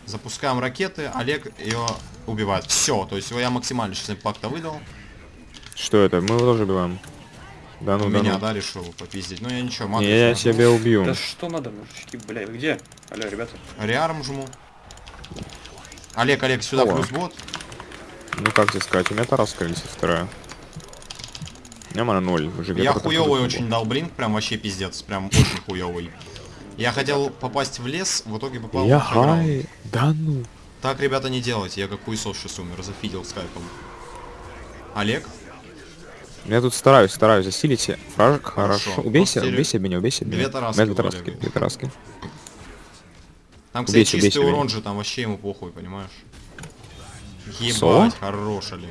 S1: Запускаем ракеты, Олег ее убивает. Все, то есть я максимально сейчас импакта выдал.
S3: Что это? Мы его тоже убиваем. Да ну,
S1: У
S3: да
S1: меня,
S3: ну.
S1: да, решил попиздить. Ну я ничего,
S3: Не,
S1: матрицу
S3: я
S1: нажму.
S3: тебя убью.
S2: Да что надо, мужички, бля, вы где? Алло, ребята.
S1: Реарм жму. Олег, Олег, сюда
S3: О.
S1: плюс бот.
S3: Ну как тебе сказать, у меня Тараска висит вторая. У меня мана ноль. Уже
S1: Я хуёвый очень дал блинк, прям вообще пиздец, прям очень хуёвый. Я хотел попасть в лес, в итоге попал
S3: Я
S1: в
S3: хай. Да ну.
S1: Так, ребята, не делайте, я как хуесос сейчас умер, зафидел скайпом. Олег?
S3: Я тут стараюсь, стараюсь засилить. Фражик,
S1: Хорошо.
S3: хорошо. Убейся,
S1: Постере-
S3: убейся меня, убейся меня.
S1: Две тараски
S3: две тараски, две тараски.
S1: Там, кстати,
S3: Убейся,
S1: чистый
S3: убейся меня.
S1: урон же, там вообще ему похуй, понимаешь?
S3: Соло?
S1: Ебать, хорош, Олег.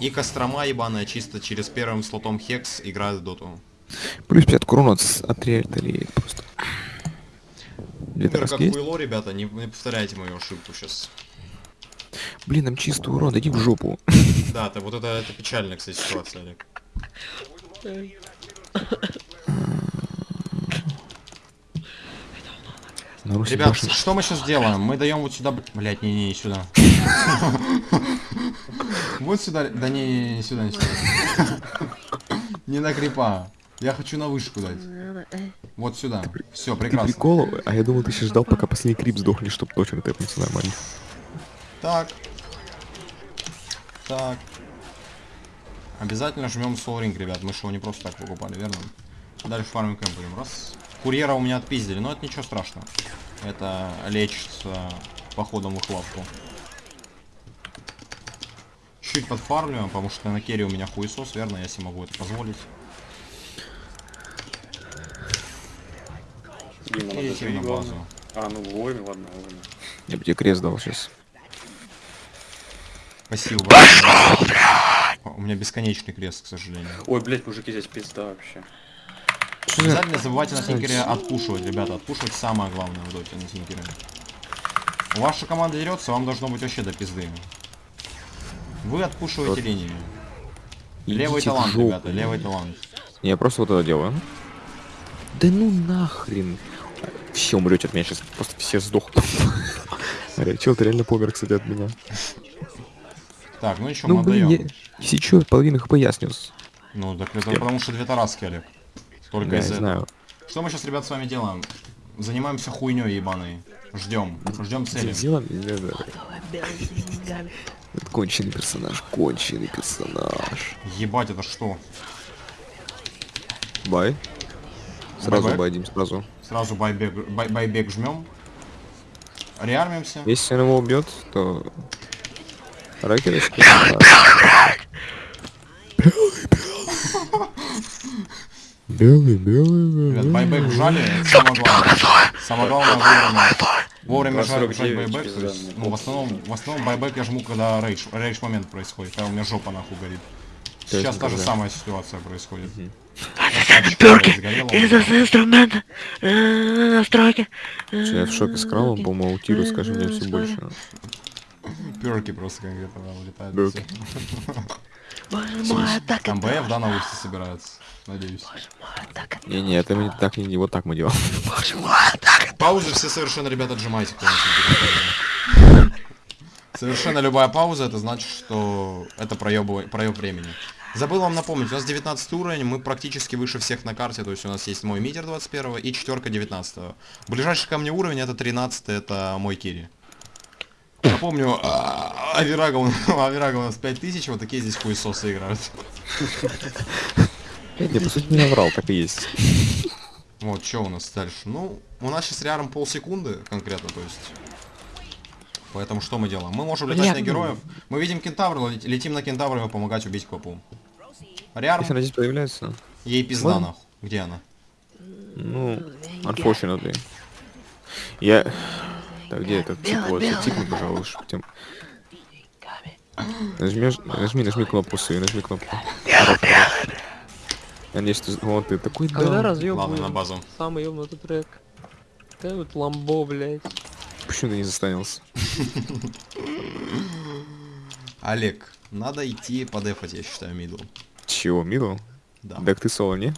S1: И Кострома ебаная чисто через первым слотом Хекс играет в доту.
S3: Плюс 50 урона от, от реалии просто. Две
S1: Умер как хуйло, ребята, не, не повторяйте мою ошибку сейчас.
S3: Блин, нам чистый урон, иди в жопу.
S1: Да, это, вот это, это печальная, кстати, ситуация, Олег.
S3: На Руси
S1: Ребят, что мы сейчас делаем? Мы даем вот сюда... Блять, не-не, не сюда. Вот сюда... Да не, не, сюда, не сюда. Не на крипа. Я хочу на вышку дать. Вот сюда. Все, прекрасно.
S3: прикол, а я думал, ты сейчас ждал, пока последний крип сдохнет, чтобы точно тэпнуться нормально.
S1: Так. Так. Обязательно жмем Ring, ребят. Мы же его не просто так покупали, верно? Дальше фармим кэмп будем. Раз. Курьера у меня отпиздили, но это ничего страшного. Это лечится походом в их лавку. Чуть подфармливаем, потому что на керри у меня хуесос, верно? Я себе могу это позволить.
S2: Дима,
S1: на базу.
S2: А, ну вовремя, ладно, вовремя.
S3: Я бы тебе крест дал сейчас.
S1: Спасибо. большое. У меня бесконечный крест, к сожалению.
S2: Ой, блядь, мужики, здесь пизда вообще.
S1: Обязательно забывайте на тинкере отпушивать, ребята. Отпушивать самое главное в доте на тинкере. Ваша команда дерется, вам должно быть вообще до пизды. Вы отпушиваете
S3: Вот.
S1: линию. Левый
S3: Идите в
S1: талант,
S3: жопу.
S1: ребята, левый талант.
S3: Я просто вот это делаю. Да ну нахрен. Все умрете от меня сейчас. Просто все сдохнут. Чел, ты реально помер, кстати, от меня.
S1: Так, ну еще
S3: Ну
S1: мы
S3: блин,
S1: отдаем.
S3: я... Чё, половину хп я снес.
S1: Ну, так это
S3: Я-
S1: потому что две тараски, Олег. Сколько
S3: Да, я
S1: из этого?
S3: знаю.
S1: Что мы сейчас, ребят, с вами делаем? Занимаемся хуйней ебаной. Ждем. Ждем цели.
S3: Это Конченый персонаж, конченый персонаж.
S1: Ебать, это что?
S3: Бай. Сразу байдим, сразу.
S1: Сразу байбек, бай, байбек жмем. Реармимся.
S3: Если он его убьет, то... Ракеточка. Белый, белый,
S1: Ребят,
S3: белый.
S1: байбек жали, самое главное. Самое главное вовремя. Вовремя
S2: 249
S1: жать байбек. ну, в основном, в основном байбек я жму, когда рейдж, рейдж момент происходит, когда у меня жопа нахуй горит. Сейчас та же самая ситуация происходит.
S4: Перки, с инструмента, э, настройки.
S3: Я в шоке с кралом, по-моему, аутирую, скажи мне все больше.
S1: Перки просто конкретно да, улетают.
S4: Боже мой, так
S1: Там БФ, да, на улице собираются. Надеюсь.
S3: Не-не, это мы так не вот так мы делаем.
S4: Боже мой, так
S1: Паузы все совершенно, ребята, отжимайте. Совершенно любая пауза, это значит, что это проеб, проеб времени. Забыл вам напомнить, у нас 19 уровень, мы практически выше всех на карте, то есть у нас есть мой митер 21 и четверка 19 Ближайший ко мне уровень это 13 это мой Кири. Напомню, а, Авирага, у- нас 5000, вот такие здесь хуесосы играют.
S3: Не, по сути, не наврал, так и есть.
S1: Вот, что у нас дальше? Ну, у нас сейчас реарм полсекунды конкретно, то есть... Поэтому что мы делаем? Мы можем летать
S3: Бля,
S1: на героев. Мы видим кентавра, лет- летим на кентавра и помогать убить копу. Реарм,
S3: Если она здесь появляется,
S1: ей пизда
S3: Ладно.
S1: нахуй. Где она?
S3: ну, unfortunately. Я... Так, где этот тип? Вот, тикни, пожалуйста, чтоб тем... Нажмешь, нажми, нажми кнопку свою, нажми кнопку. Надеюсь, ты... Вот ты такой
S5: Когда
S3: да.
S5: разъем
S1: Ладно, на базу.
S5: Самый ёбнутый трек. Да вот ламбо, блядь.
S3: Почему ты не застанился?
S1: Олег, надо идти подефать, я считаю, мидл.
S3: Чего, мидл?
S1: Да.
S3: Так ты соло, не?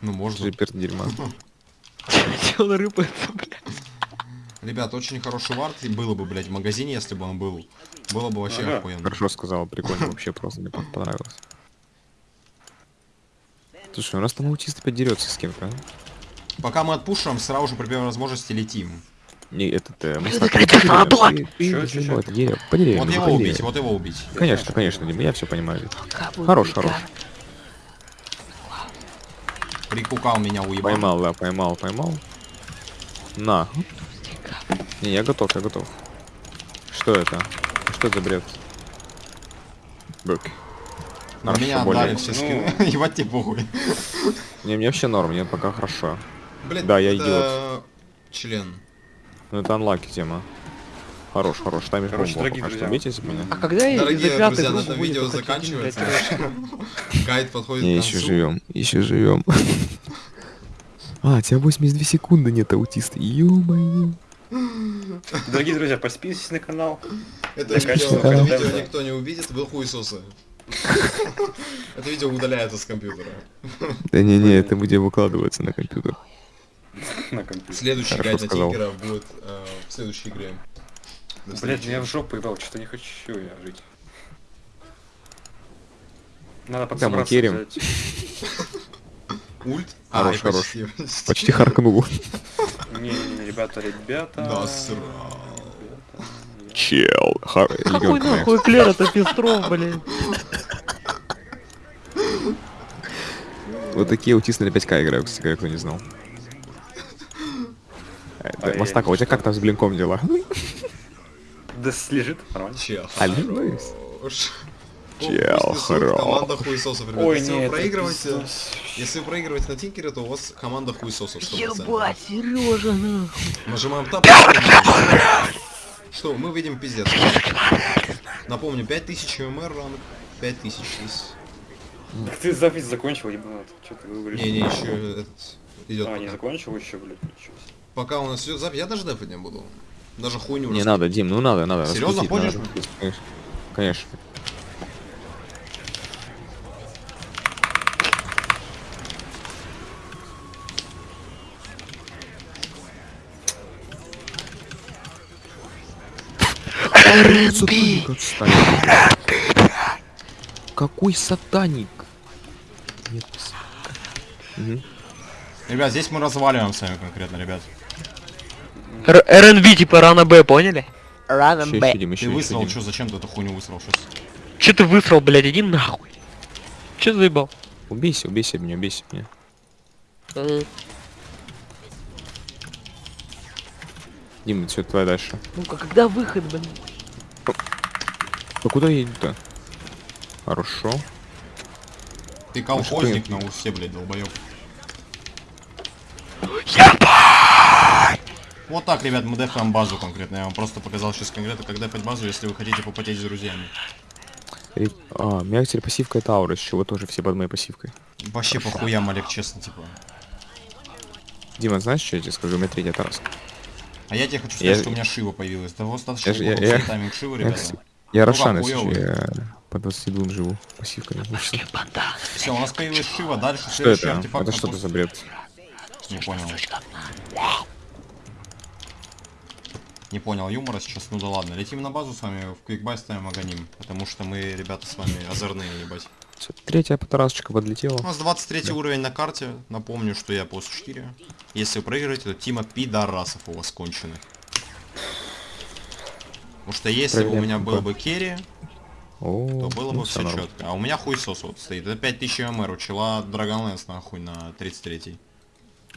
S1: Ну,
S3: Ты
S1: можно.
S3: же перд дерьма.
S5: Он рыпается, блядь?
S1: Ребят, очень хороший вард и было бы, блядь, в магазине, если бы он был. Было бы вообще
S2: Ага.
S1: охуенно.
S3: Хорошо сказал, прикольно вообще, просто мне пон- понравилось. Слушай, у нас там аутист опять дерется с кем-то, а?
S1: Пока мы отпушим, сразу же при первой возможности летим.
S3: Не, этот, э, мы
S4: закрытый флоп.
S2: Чё, чё, чё?
S3: Вот, по
S1: его убить, вот его убить.
S3: Конечно, конечно, Дима, я все понимаю. Хорош, хорош.
S1: Прикукал меня уебал.
S3: Поймал, да, поймал, поймал. На. Не, я готов, я готов. Что это? Что за бред? Бэк.
S1: На меня
S3: более.
S1: отдали все
S2: Ну.
S1: скины. Ебать тебе похуй.
S3: Не, мне вообще норм, мне пока хорошо.
S1: Блядь,
S3: Да, я
S1: это Член.
S3: Ну это анлаки тема. Хорош, хорош, таймишь
S2: Короче,
S3: бомбу,
S2: дорогие
S3: пока что
S2: друзья.
S3: бейте из меня.
S5: А когда я из-за
S1: Дорогие друзья, на этом видео заканчивается. Гайд подходит
S3: Не, еще живем, еще живем. А, у тебя 82 секунды нет аутиста. Ё-моё.
S2: Дорогие друзья, подписывайтесь на канал.
S1: Это видео, это видео никто не увидит, вы хуесосы. Это видео удаляется с компьютера.
S3: Да не-не, это где выкладывается на компьютер.
S2: На компьютере.
S1: Следующий гайд на. Тинкера будет э, в следующей игре.
S2: Блять, меня в жопу ебал, что-то не хочу я жить. Надо подсобраться.
S1: Ульт?
S3: Хорош,
S1: и
S3: хорош.
S1: почти.
S3: Почти харкнул.
S2: Не, ребята, ребята. Ребята,
S3: Чел. ха-
S5: Какой нахуй Клер это Пестров, блин?
S3: Вот такие аутисты на 5к играют, кстати, кто не знал. Э,
S2: А я
S3: Мастака, у тебя как там с блинком дела?
S2: Да лежит, нормально.
S1: Че,
S3: Алло. Чел.
S1: Команда хуесосов, ребят.
S2: Ой,
S1: если вы
S2: нет,
S1: проигрываете, если вы проигрываете на тинкере, то у вас команда хуесосов 100%.
S5: Ебать, Сережа, нахуй.
S1: Нажимаем тап. Что, мы видим пиздец. Напомню, 5000 МР ранг, 5000 здесь.
S2: Так ты запись закончил, ебанат. Че ты говоришь?
S1: Не, не, еще этот идет.
S2: А, не
S1: пока.
S2: закончил еще, блядь, ничего себе.
S1: Пока у нас идет запись, я даже дефать не буду. Даже хуйню
S3: Не
S1: раскидывать.
S3: надо, Дим, ну надо, надо.
S1: Серьезно, хочешь?
S3: Конечно. Отстань. Какой сатаник? Нет. Мгм.
S1: Ребят, здесь мы разваливаем с вами конкретно, ребят.
S5: РНБ типа рано Б, поняли? Рано Б.
S1: Ты
S3: еще,
S1: высрал,
S3: Дим.
S1: что, зачем ты эту хуйню высрал сейчас?
S5: Че ты высрал, блядь, иди нахуй. Че заебал?
S3: Убейся, убейся меня, убейся меня.
S5: М,
S3: Дим, все, твоя дальше.
S5: Ну-ка, когда выход, блин?
S3: А куда едем-то? Хорошо.
S1: Ты колхозник на усе, блядь, долбоёб. Вот так, ребят, мы дефаем базу конкретно. Я вам просто показал сейчас конкретно, как дефать базу, если вы хотите попотеть с друзьями.
S3: Ре- А, у меня теперь пассивка это аура, с чего тоже все под моей пассивкой.
S1: Вообще по хуям, Олег, честно, типа.
S3: Дима, знаешь, что я тебе скажу? У меня третья тараска.
S1: А я тебе хочу сказать,
S3: Я-
S1: что у меня Шива появилась. Того достаточно
S3: Я я- я-
S1: тайминг Шивы,
S3: Я,
S1: ребята.
S3: кс- я
S1: Ну,
S3: Рошан, если я по 22 живу. Пассивка не вышла.
S1: Все, у нас появилась Шива, дальше
S3: Что
S1: следующий
S3: это?
S1: артефакт.
S3: Это что это за бред?
S1: Не понял. Не понял юмора сейчас, ну да ладно. Летим на базу с вами, в квикбай ставим Аганим. Потому что мы, ребята, с вами озорные, ебать.
S3: Третья тарасочка подлетела.
S1: У нас 23 уровень на карте. Напомню, что я плюс 4. Если вы проиграете, то Тима пидорасов у вас конченых. Потому что если бы у меня был
S3: какой.
S1: бы керри,
S3: О,
S1: то было
S3: ну
S1: бы
S3: всё
S1: все
S3: норм.
S1: четко. А у меня хуйсос вот стоит. Это 5000 МР, у чела Dragonlance нахуй на 33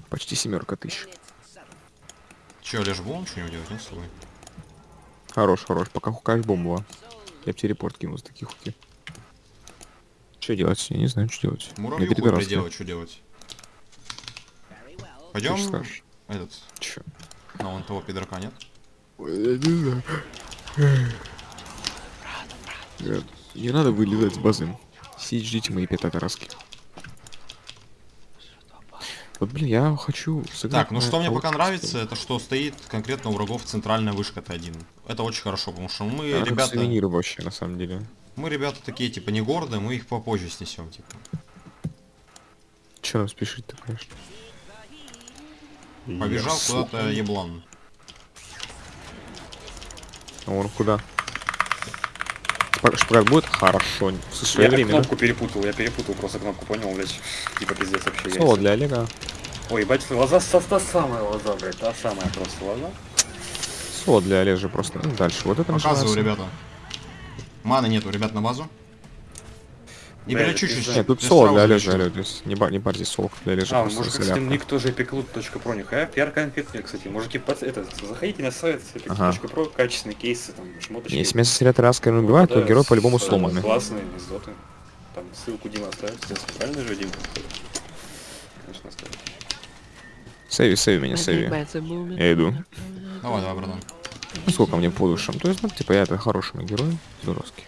S3: Почти семерка тысяч.
S1: Че, Леш, будем что-нибудь делать, нет, с?
S3: Хорош, хорош. Пока хукаешь бомбу. Я бы тебе репорт кинул за таких хуки. Что делать? Я не знаю, что делать. Я
S1: Муравью хуй
S3: пидораска.
S1: приделать, что делать? Пойдем этот,
S3: Чё?
S1: на вон того пидорка, нет?
S3: Я не знаю. Ребят, Не надо вылезать с базы. Сидите, ждите мои пятая тараски. Вот, блин, я хочу сыграть
S1: Так, ну что мне пока нравится, это что стоит конкретно у врагов центральная вышка Т1. Это очень хорошо, потому что мы,
S3: Это как
S1: ребята,
S3: сувениры вообще, на самом деле.
S1: Мы, ребята, такие, типа, не гордые, мы их попозже снесем, типа.
S3: Че нам спешить-то, конечно.
S1: Побежал куда-то еблан.
S3: А он куда? Шпагат будет? Хорошо.
S2: Я
S3: Своевременно.
S2: кнопку перепутал, я перепутал просто кнопку, понял, блядь. Типа пиздец вообще.
S3: Соло
S2: не
S3: для Олега.
S2: Ой, ебать, лоза, та, та самая лоза, блядь, та самая просто лоза.
S3: Соло для Олежа просто. Ну, дальше. Вот это
S1: Показываю, ребята. Маны нету, ребят, на базу. Не
S2: Бля,
S1: чуть-чуть.
S3: Нет, тут соло для. То есть не, бар, не парьтесь, соло для Олежа
S2: А, может, кстати, ник тоже epic.pro, нихуя, пиар конфетный, кстати. Мужики, это, заходите на сайт
S3: Ага.
S2: epic.pro, качественные кейсы, там, шмоточки.
S3: Если меня сосредоточить раска не убивает, то
S2: Да,
S3: герой по-любому
S2: с-
S3: сломанный.
S2: Классные, изоты. Там ссылку Дима оставит, естественно, правильно же, Дима? Конечно, оставит.
S3: Сейви, сейви меня, сейви. Я иду.
S1: Давай, давай, братан.
S3: Ну, сколько мне по душам? То есть, ну, типа, я это хороший мой герой. Здоровский.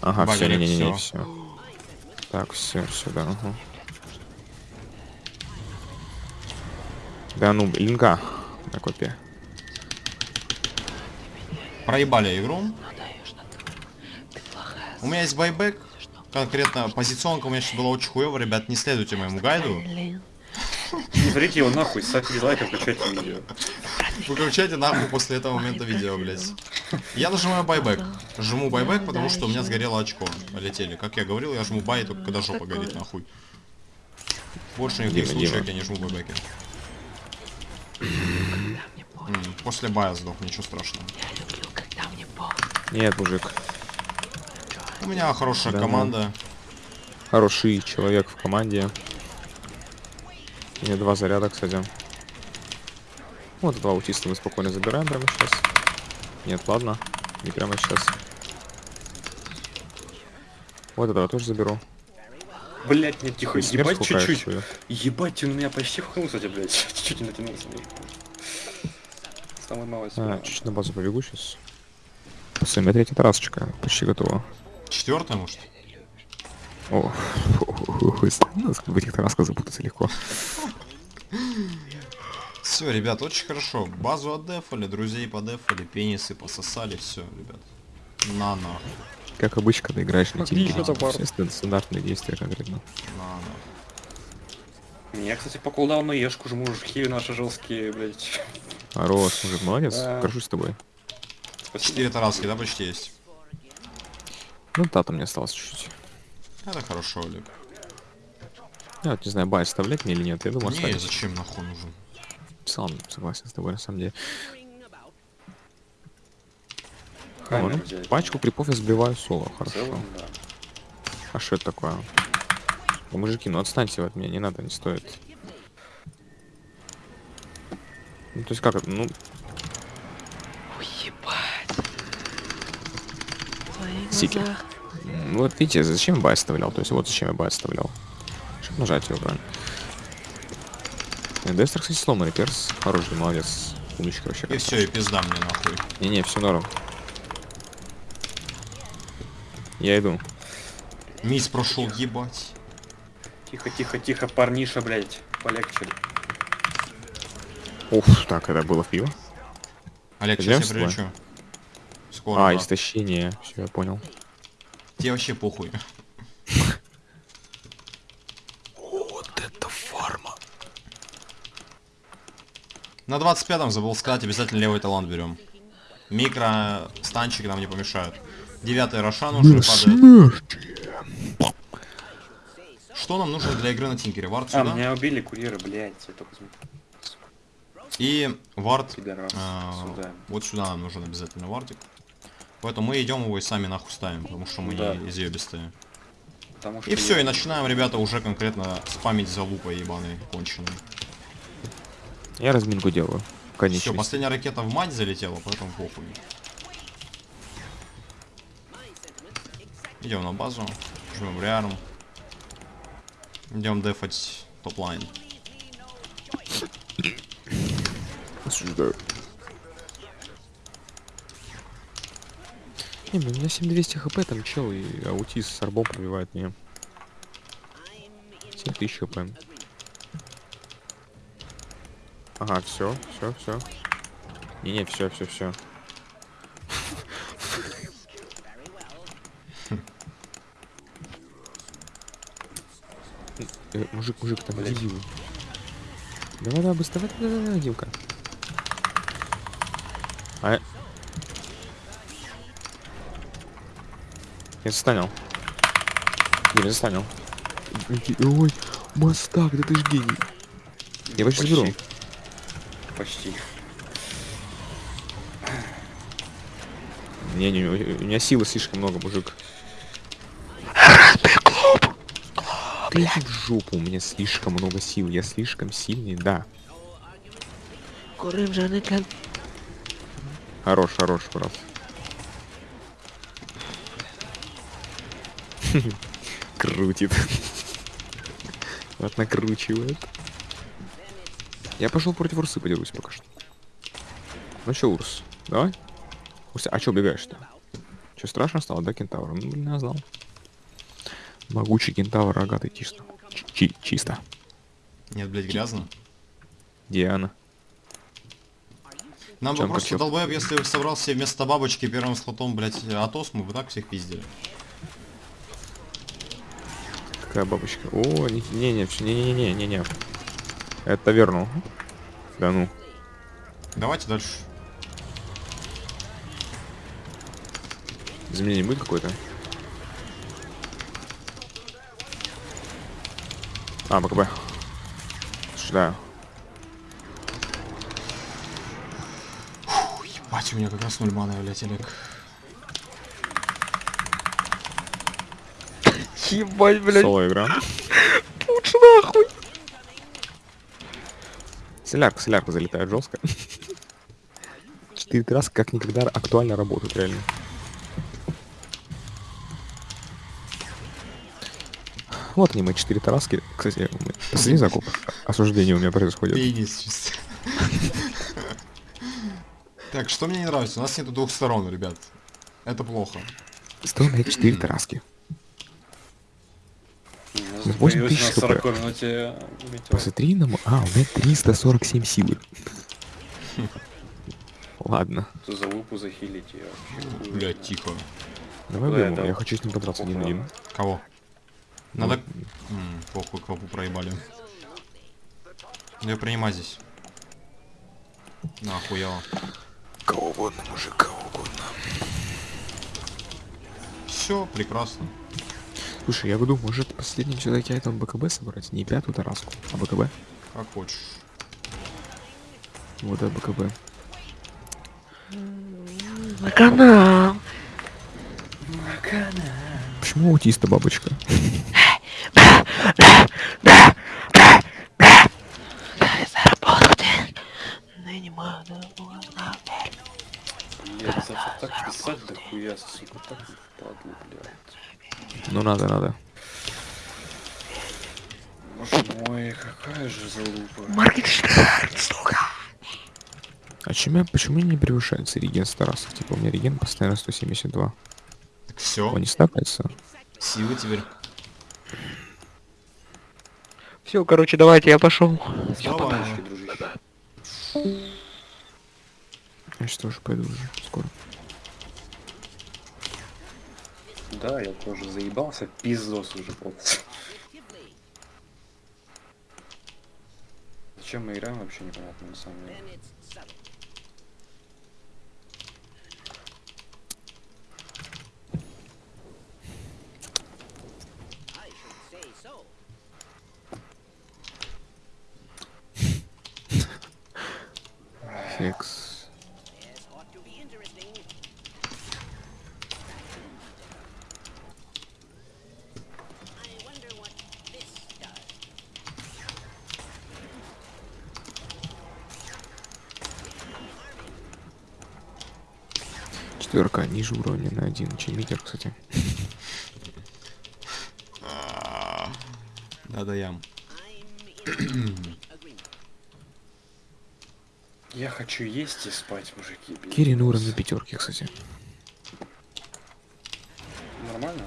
S3: Ага, все, не-не-не, все. Так, все, сюда, ага. Да ну, линка на копе.
S1: Проебали игру. У меня есть байбек. Конкретно позиционка у меня сейчас была очень хуёвая, ребят, не следуйте моему гайду.
S2: Не смотрите его нахуй, ставьте дизлайк и включайте видео.
S1: Выключайте нахуй после этого момента видео, блядь. Я нажимаю байбек. Жму байбек, потому что у меня сгорело очко. Полетели. Как я говорил, я жму бай только когда жопа горит, нахуй. Больше никаких случаев я не жму байбеки. После бая сдох, ничего страшного.
S5: Я люблю, когда мне
S3: Нет, мужик.
S1: У меня хорошая
S3: Да
S1: команда.
S3: Хороший человек в команде. У меня два заряда, кстати. Вот два аутиста мы спокойно забираем прямо сейчас. Нет, ладно. Не прямо сейчас. Вот этого тоже заберу.
S2: Блять, нет, тихо,
S3: смерть
S2: ебать чуть-чуть. Ебать, он меня почти вхнул, кстати, блядь. Чуть-чуть не натянулся. блядь. Самый малый
S3: А, чуть на базу побегу сейчас. Все, у меня третья тарасочка почти готова.
S1: Четвертая, может?
S3: О, ну, в этих тарасках запутаться легко.
S1: Все, ребят, очень хорошо. Базу отдефали, друзей подефали, пенисы пососали, все, ребят. На на,
S3: Как обычно, когда играешь на. Естественно, стандартные действия конкретно.
S1: на на.
S2: Я, кстати, по кулдауну ешку жму, хиви наши жесткие, блядь.
S3: Хорош, мужик, молодец.
S2: Да.
S3: Горжусь с тобой.
S2: Спасибо.
S1: Четыре тараски, да, почти есть?
S3: Ну, тата мне осталось чуть-чуть.
S1: Это хорошо, Олег.
S3: Я вот не знаю, бай оставлять мне или нет. Я думаю,
S1: Не,
S3: оставить.
S1: зачем нахуй нужен?
S3: Сам согласен с тобой, на самом деле. Ну,
S2: взять.
S3: пачку крипов я сбиваю соло, хорошо.
S2: целом, да.
S3: А что это такое? Да, мужики, ну отстаньте от меня, не надо, не стоит. Ну, то есть как это, ну,
S5: Уебать.
S3: Сики. м, вот видите, зачем я бай оставлял? То есть вот зачем я бай оставлял. Нажать его, правильно? Э, Дестер, кстати, сломанный перс. Хороший, молодец. Умничка вообще.
S1: И все, и пизда мне нахуй.
S3: Не-не, все норм. Я иду.
S1: Мисс прошел ебать.
S2: Тихо, тихо, тихо, парниша, блядь. Полегче.
S3: Уф, так, это было в пиво.
S1: Олег, сейчас я прилечу. Скоро,
S3: А,
S1: да.
S3: истощение. Все, я понял.
S1: Тебе вообще похуй.
S3: Вот это фарма.
S1: На 25-м забыл сказать, обязательно левый талант берем. Микро станчик нам не помешают. Девятый Рошан уже падает. Что нам нужно для игры на Тинкере? Вард
S2: А,
S1: сюда.
S2: меня убили курьеры, блядь. Я только смотрю.
S1: И вард
S2: Пидорас.
S1: а,
S2: Сюда.
S1: вот сюда нам нужен обязательно вардик. Поэтому мы идем его и сами нахуй ставим, потому что мы
S2: Да.
S1: не изъебистые.
S2: Потому
S1: И все,
S2: я-
S1: и начинаем, ребята, уже конкретно спамить за лупой ебаной конченой.
S3: Я разминку делаю.
S1: Все,
S3: Конечно.
S1: последняя ракета в мать залетела, поэтому похуй. Идем на базу, жмем реарм. Идем дефать top lane.
S3: Осуждаю. Не, у меня 7200 хп, там чел и аутист с арбом пробивает меня. 7000 хп. Ага, все, все, все. Не-не, все, все, все. Э, мужик, мужик, там
S2: Блядь.
S3: Давай, давай, быстро, давай, давай, давай, Димка. А... я- застанил. Я застанил. Ники- Ой, мастак, да ты ж гений. Я Почти. заберу.
S2: Почти.
S3: Не, не, у меня силы слишком много, мужик. Ты иди в жопу, у меня слишком много сил, я слишком сильный, да.
S5: Курим же не тлен.
S3: Хорош, хорош, брат. Крутит. Вот накручивает. Я пошел против Урсы подерусь пока что. Ну чё, Урс, давай? Урса, а чё убегаешь-то? Чё, страшно стало, да, кентавр? Ну, блин, я знал. Могучий кентавр, рогатый чисто. Чи- чисто.
S1: Нет, блядь, грязно.
S3: Диана.
S1: Нам бы просто долбоеб, если бы собрал себе вместо бабочки первым слотом, блядь, Атос, мы бы так всех пиздили.
S3: Какая бабочка? О, не- не-не, всё, не-не-не-не-не. Это верно, Да ну.
S1: Давайте дальше.
S3: Изменение будет какое-то? А, БКБ. Сюда.
S1: Фу, ебать, у меня как раз ноль маны, блядь, Олег.
S5: Ебать, блядь.
S3: Соло игра.
S5: Пуч нахуй.
S3: Солярка, солярка залетает жестко. Четыре раз как никогда актуально работают, реально. Вот они, мои четыре тараски. Кстати, мы- последний закуп. Осуждение у меня происходит.
S1: Пенис чисто. Так, что мне не нравится? У нас нету двух сторон, ребят. Это плохо.
S3: Сто у меня четыре тараски.
S2: У нас
S3: Ну, восемь
S2: появился
S3: тысяч
S2: на
S3: хп.
S2: 40 минуте.
S3: Посмотри на А, у меня 347 силы. Ладно.
S2: Что за лупу захилить ее вообще? хуй
S1: Блять,
S2: знает.
S1: тихо.
S3: Давай
S2: Да,
S3: будем,
S2: да.
S3: я хочу с ним подраться один один.
S1: Кого? Надо... М, похуй, кого проебали. Ну, Я принимаю здесь. Нахуяло.
S3: Кого угодно, мужик, кого угодно.
S1: Все, прекрасно.
S3: Слушай, я буду, может, последним все-таки айтем БКБ собрать? Не пятую тараску, а БКБ.
S1: Как хочешь.
S3: Вот это БКБ.
S5: На канал.
S3: Почему аутиста бабочка?
S2: Я так писать до хуя, сука, так падлу, блядь.
S3: Ну надо, надо.
S2: Боже мой, какая же залупа.
S5: Моргенштерн, сука.
S3: А чем я, почему не превышается реген тарасов? Типа у меня реген постоянно 172.
S1: Так все.
S3: Он не стакается?
S1: Силы теперь.
S5: Все, короче, давайте, я пошел.
S1: Давай.
S3: Я сейчас тоже пойду уже скоро.
S2: Да, я тоже заебался, пиздос уже просто. Зачем мы играем, вообще непонятно на самом деле.
S3: Флекс. Ниже уровня на один, чем митер, кстати.
S1: Да-да, ям.
S2: Я хочу есть и спать, мужики.
S3: Кирин уровень пятерки, кстати.
S2: Нормально?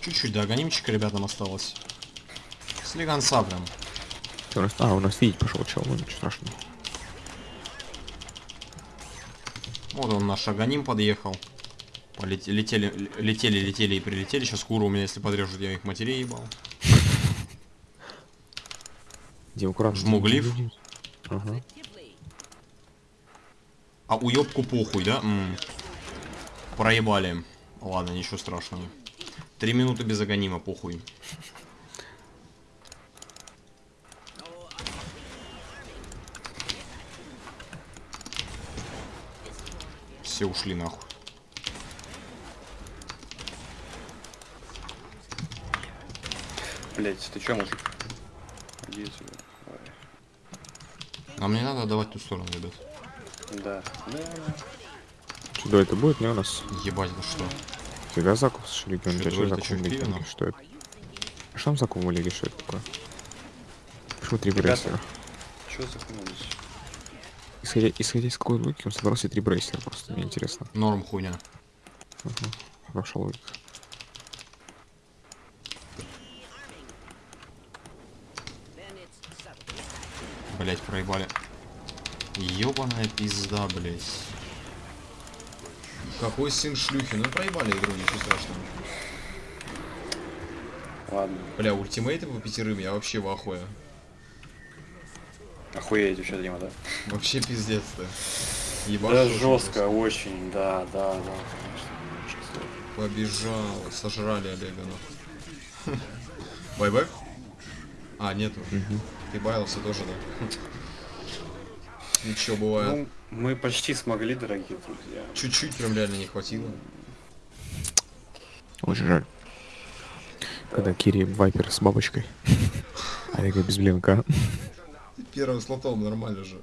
S1: Чуть-чуть до анонимчика ребятам осталось. Слегонца прям.
S3: А, у нас видеть пошел чел, ну ничего страшного.
S1: Вот он наш агоним подъехал. Полете- летели, летели, летели и прилетели. Сейчас куры у меня, если подрежут, я их матерей ебал.
S3: Где аккуратно.
S1: Жму глиф.
S3: Ага.
S1: А уебку похуй, да? М. Проебали. Ладно, ничего страшного. Три минуты без агонима, похуй. Все ушли нахуй.
S2: Блять, ты чё, мужик? Иди сюда. Давай.
S1: Нам не надо давать ту сторону, ребят.
S2: Да. Да.
S3: Что это будет, не у нас?
S1: Ебать, это что?
S3: Фига закуп с регион.
S1: Что,
S3: Что закуп легионе? Что это? А что там закуп в лиге? Что это такое? Почему три
S2: Ребята.
S3: брейсера?
S2: Чё захнулись?
S3: Исходя, исходя из какой логики, он собрал себе три брейсера, просто мне интересно.
S1: Норм хуйня.
S3: Хорошая логика.
S1: Блять, проебали. Ёбаная пизда, блять. Какой сын шлюхи? Ну проебали игру, ничего страшного.
S2: Ладно.
S1: Бля, ультимейты по пятерым, я вообще в ахуе.
S2: Охуеть вообще, Дима, да?
S1: Вообще пиздец-то. Ебать.
S2: Да
S1: очень
S2: жестко, очень, да, да, да, конечно.
S1: Побежал. Сожрали Олега, ну. Байбек? А, нету. Ты баялся тоже, да? Ничего, бывает.
S2: Ну, мы почти смогли, дорогие друзья.
S1: Чуть-чуть прям реально не хватило.
S3: Очень жаль. Когда Кири Вайпер с бабочкой. А как без блинка.
S1: Первым слотом нормально же.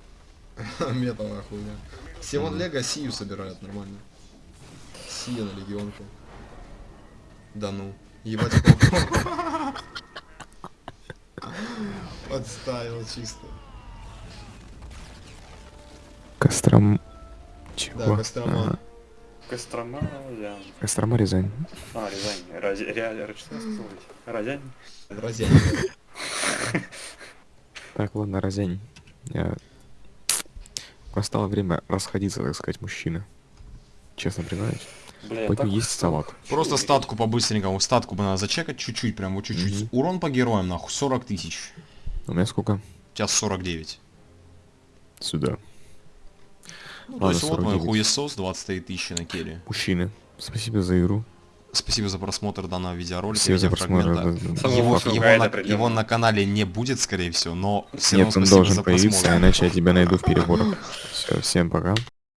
S1: Метовая хуйня. Симон Лего Сию собирает нормально. Сия на легионку. Да ну. Ебать. Подставил чисто.
S3: Костром...
S1: Да,
S3: Чего?
S1: Кострома.
S3: Ага.
S2: Кострома, я...
S3: Кострома Рязань.
S2: А, Рязань. Раз... Ре... Сказал? Рязань?
S1: Разянь.
S3: Так, ладно, Рязань. Я... Настало время расходиться, так сказать, мужчины. Честно признаюсь.
S2: Бля,
S3: Пойду
S2: так
S3: есть салат.
S1: Просто статку по-быстренькому. Статку бы надо зачекать чуть-чуть, прям вот чуть-чуть.
S3: Мгм.
S1: Урон по героям, нахуй, 40 тысяч.
S3: У меня сколько?
S1: У тебя 49.
S3: Сюда.
S1: Ну, то
S3: Ладно,
S1: есть вот мой
S3: 49.
S1: хуесос, 23 тысячи на керри.
S3: Мужчины. Спасибо за игру.
S1: Спасибо за просмотр данного видеосролика.
S3: Спасибо за просмотр.
S1: видеофрагмента.
S3: да, да, да.
S2: Самого
S1: Его, его на, его на канале не будет, скорее всего, но все
S3: Нет,
S1: равно
S3: он
S1: спасибо
S3: должен
S1: за
S3: появиться,
S1: просмотр.
S3: иначе я тебя найду в переборах. Все, всем пока.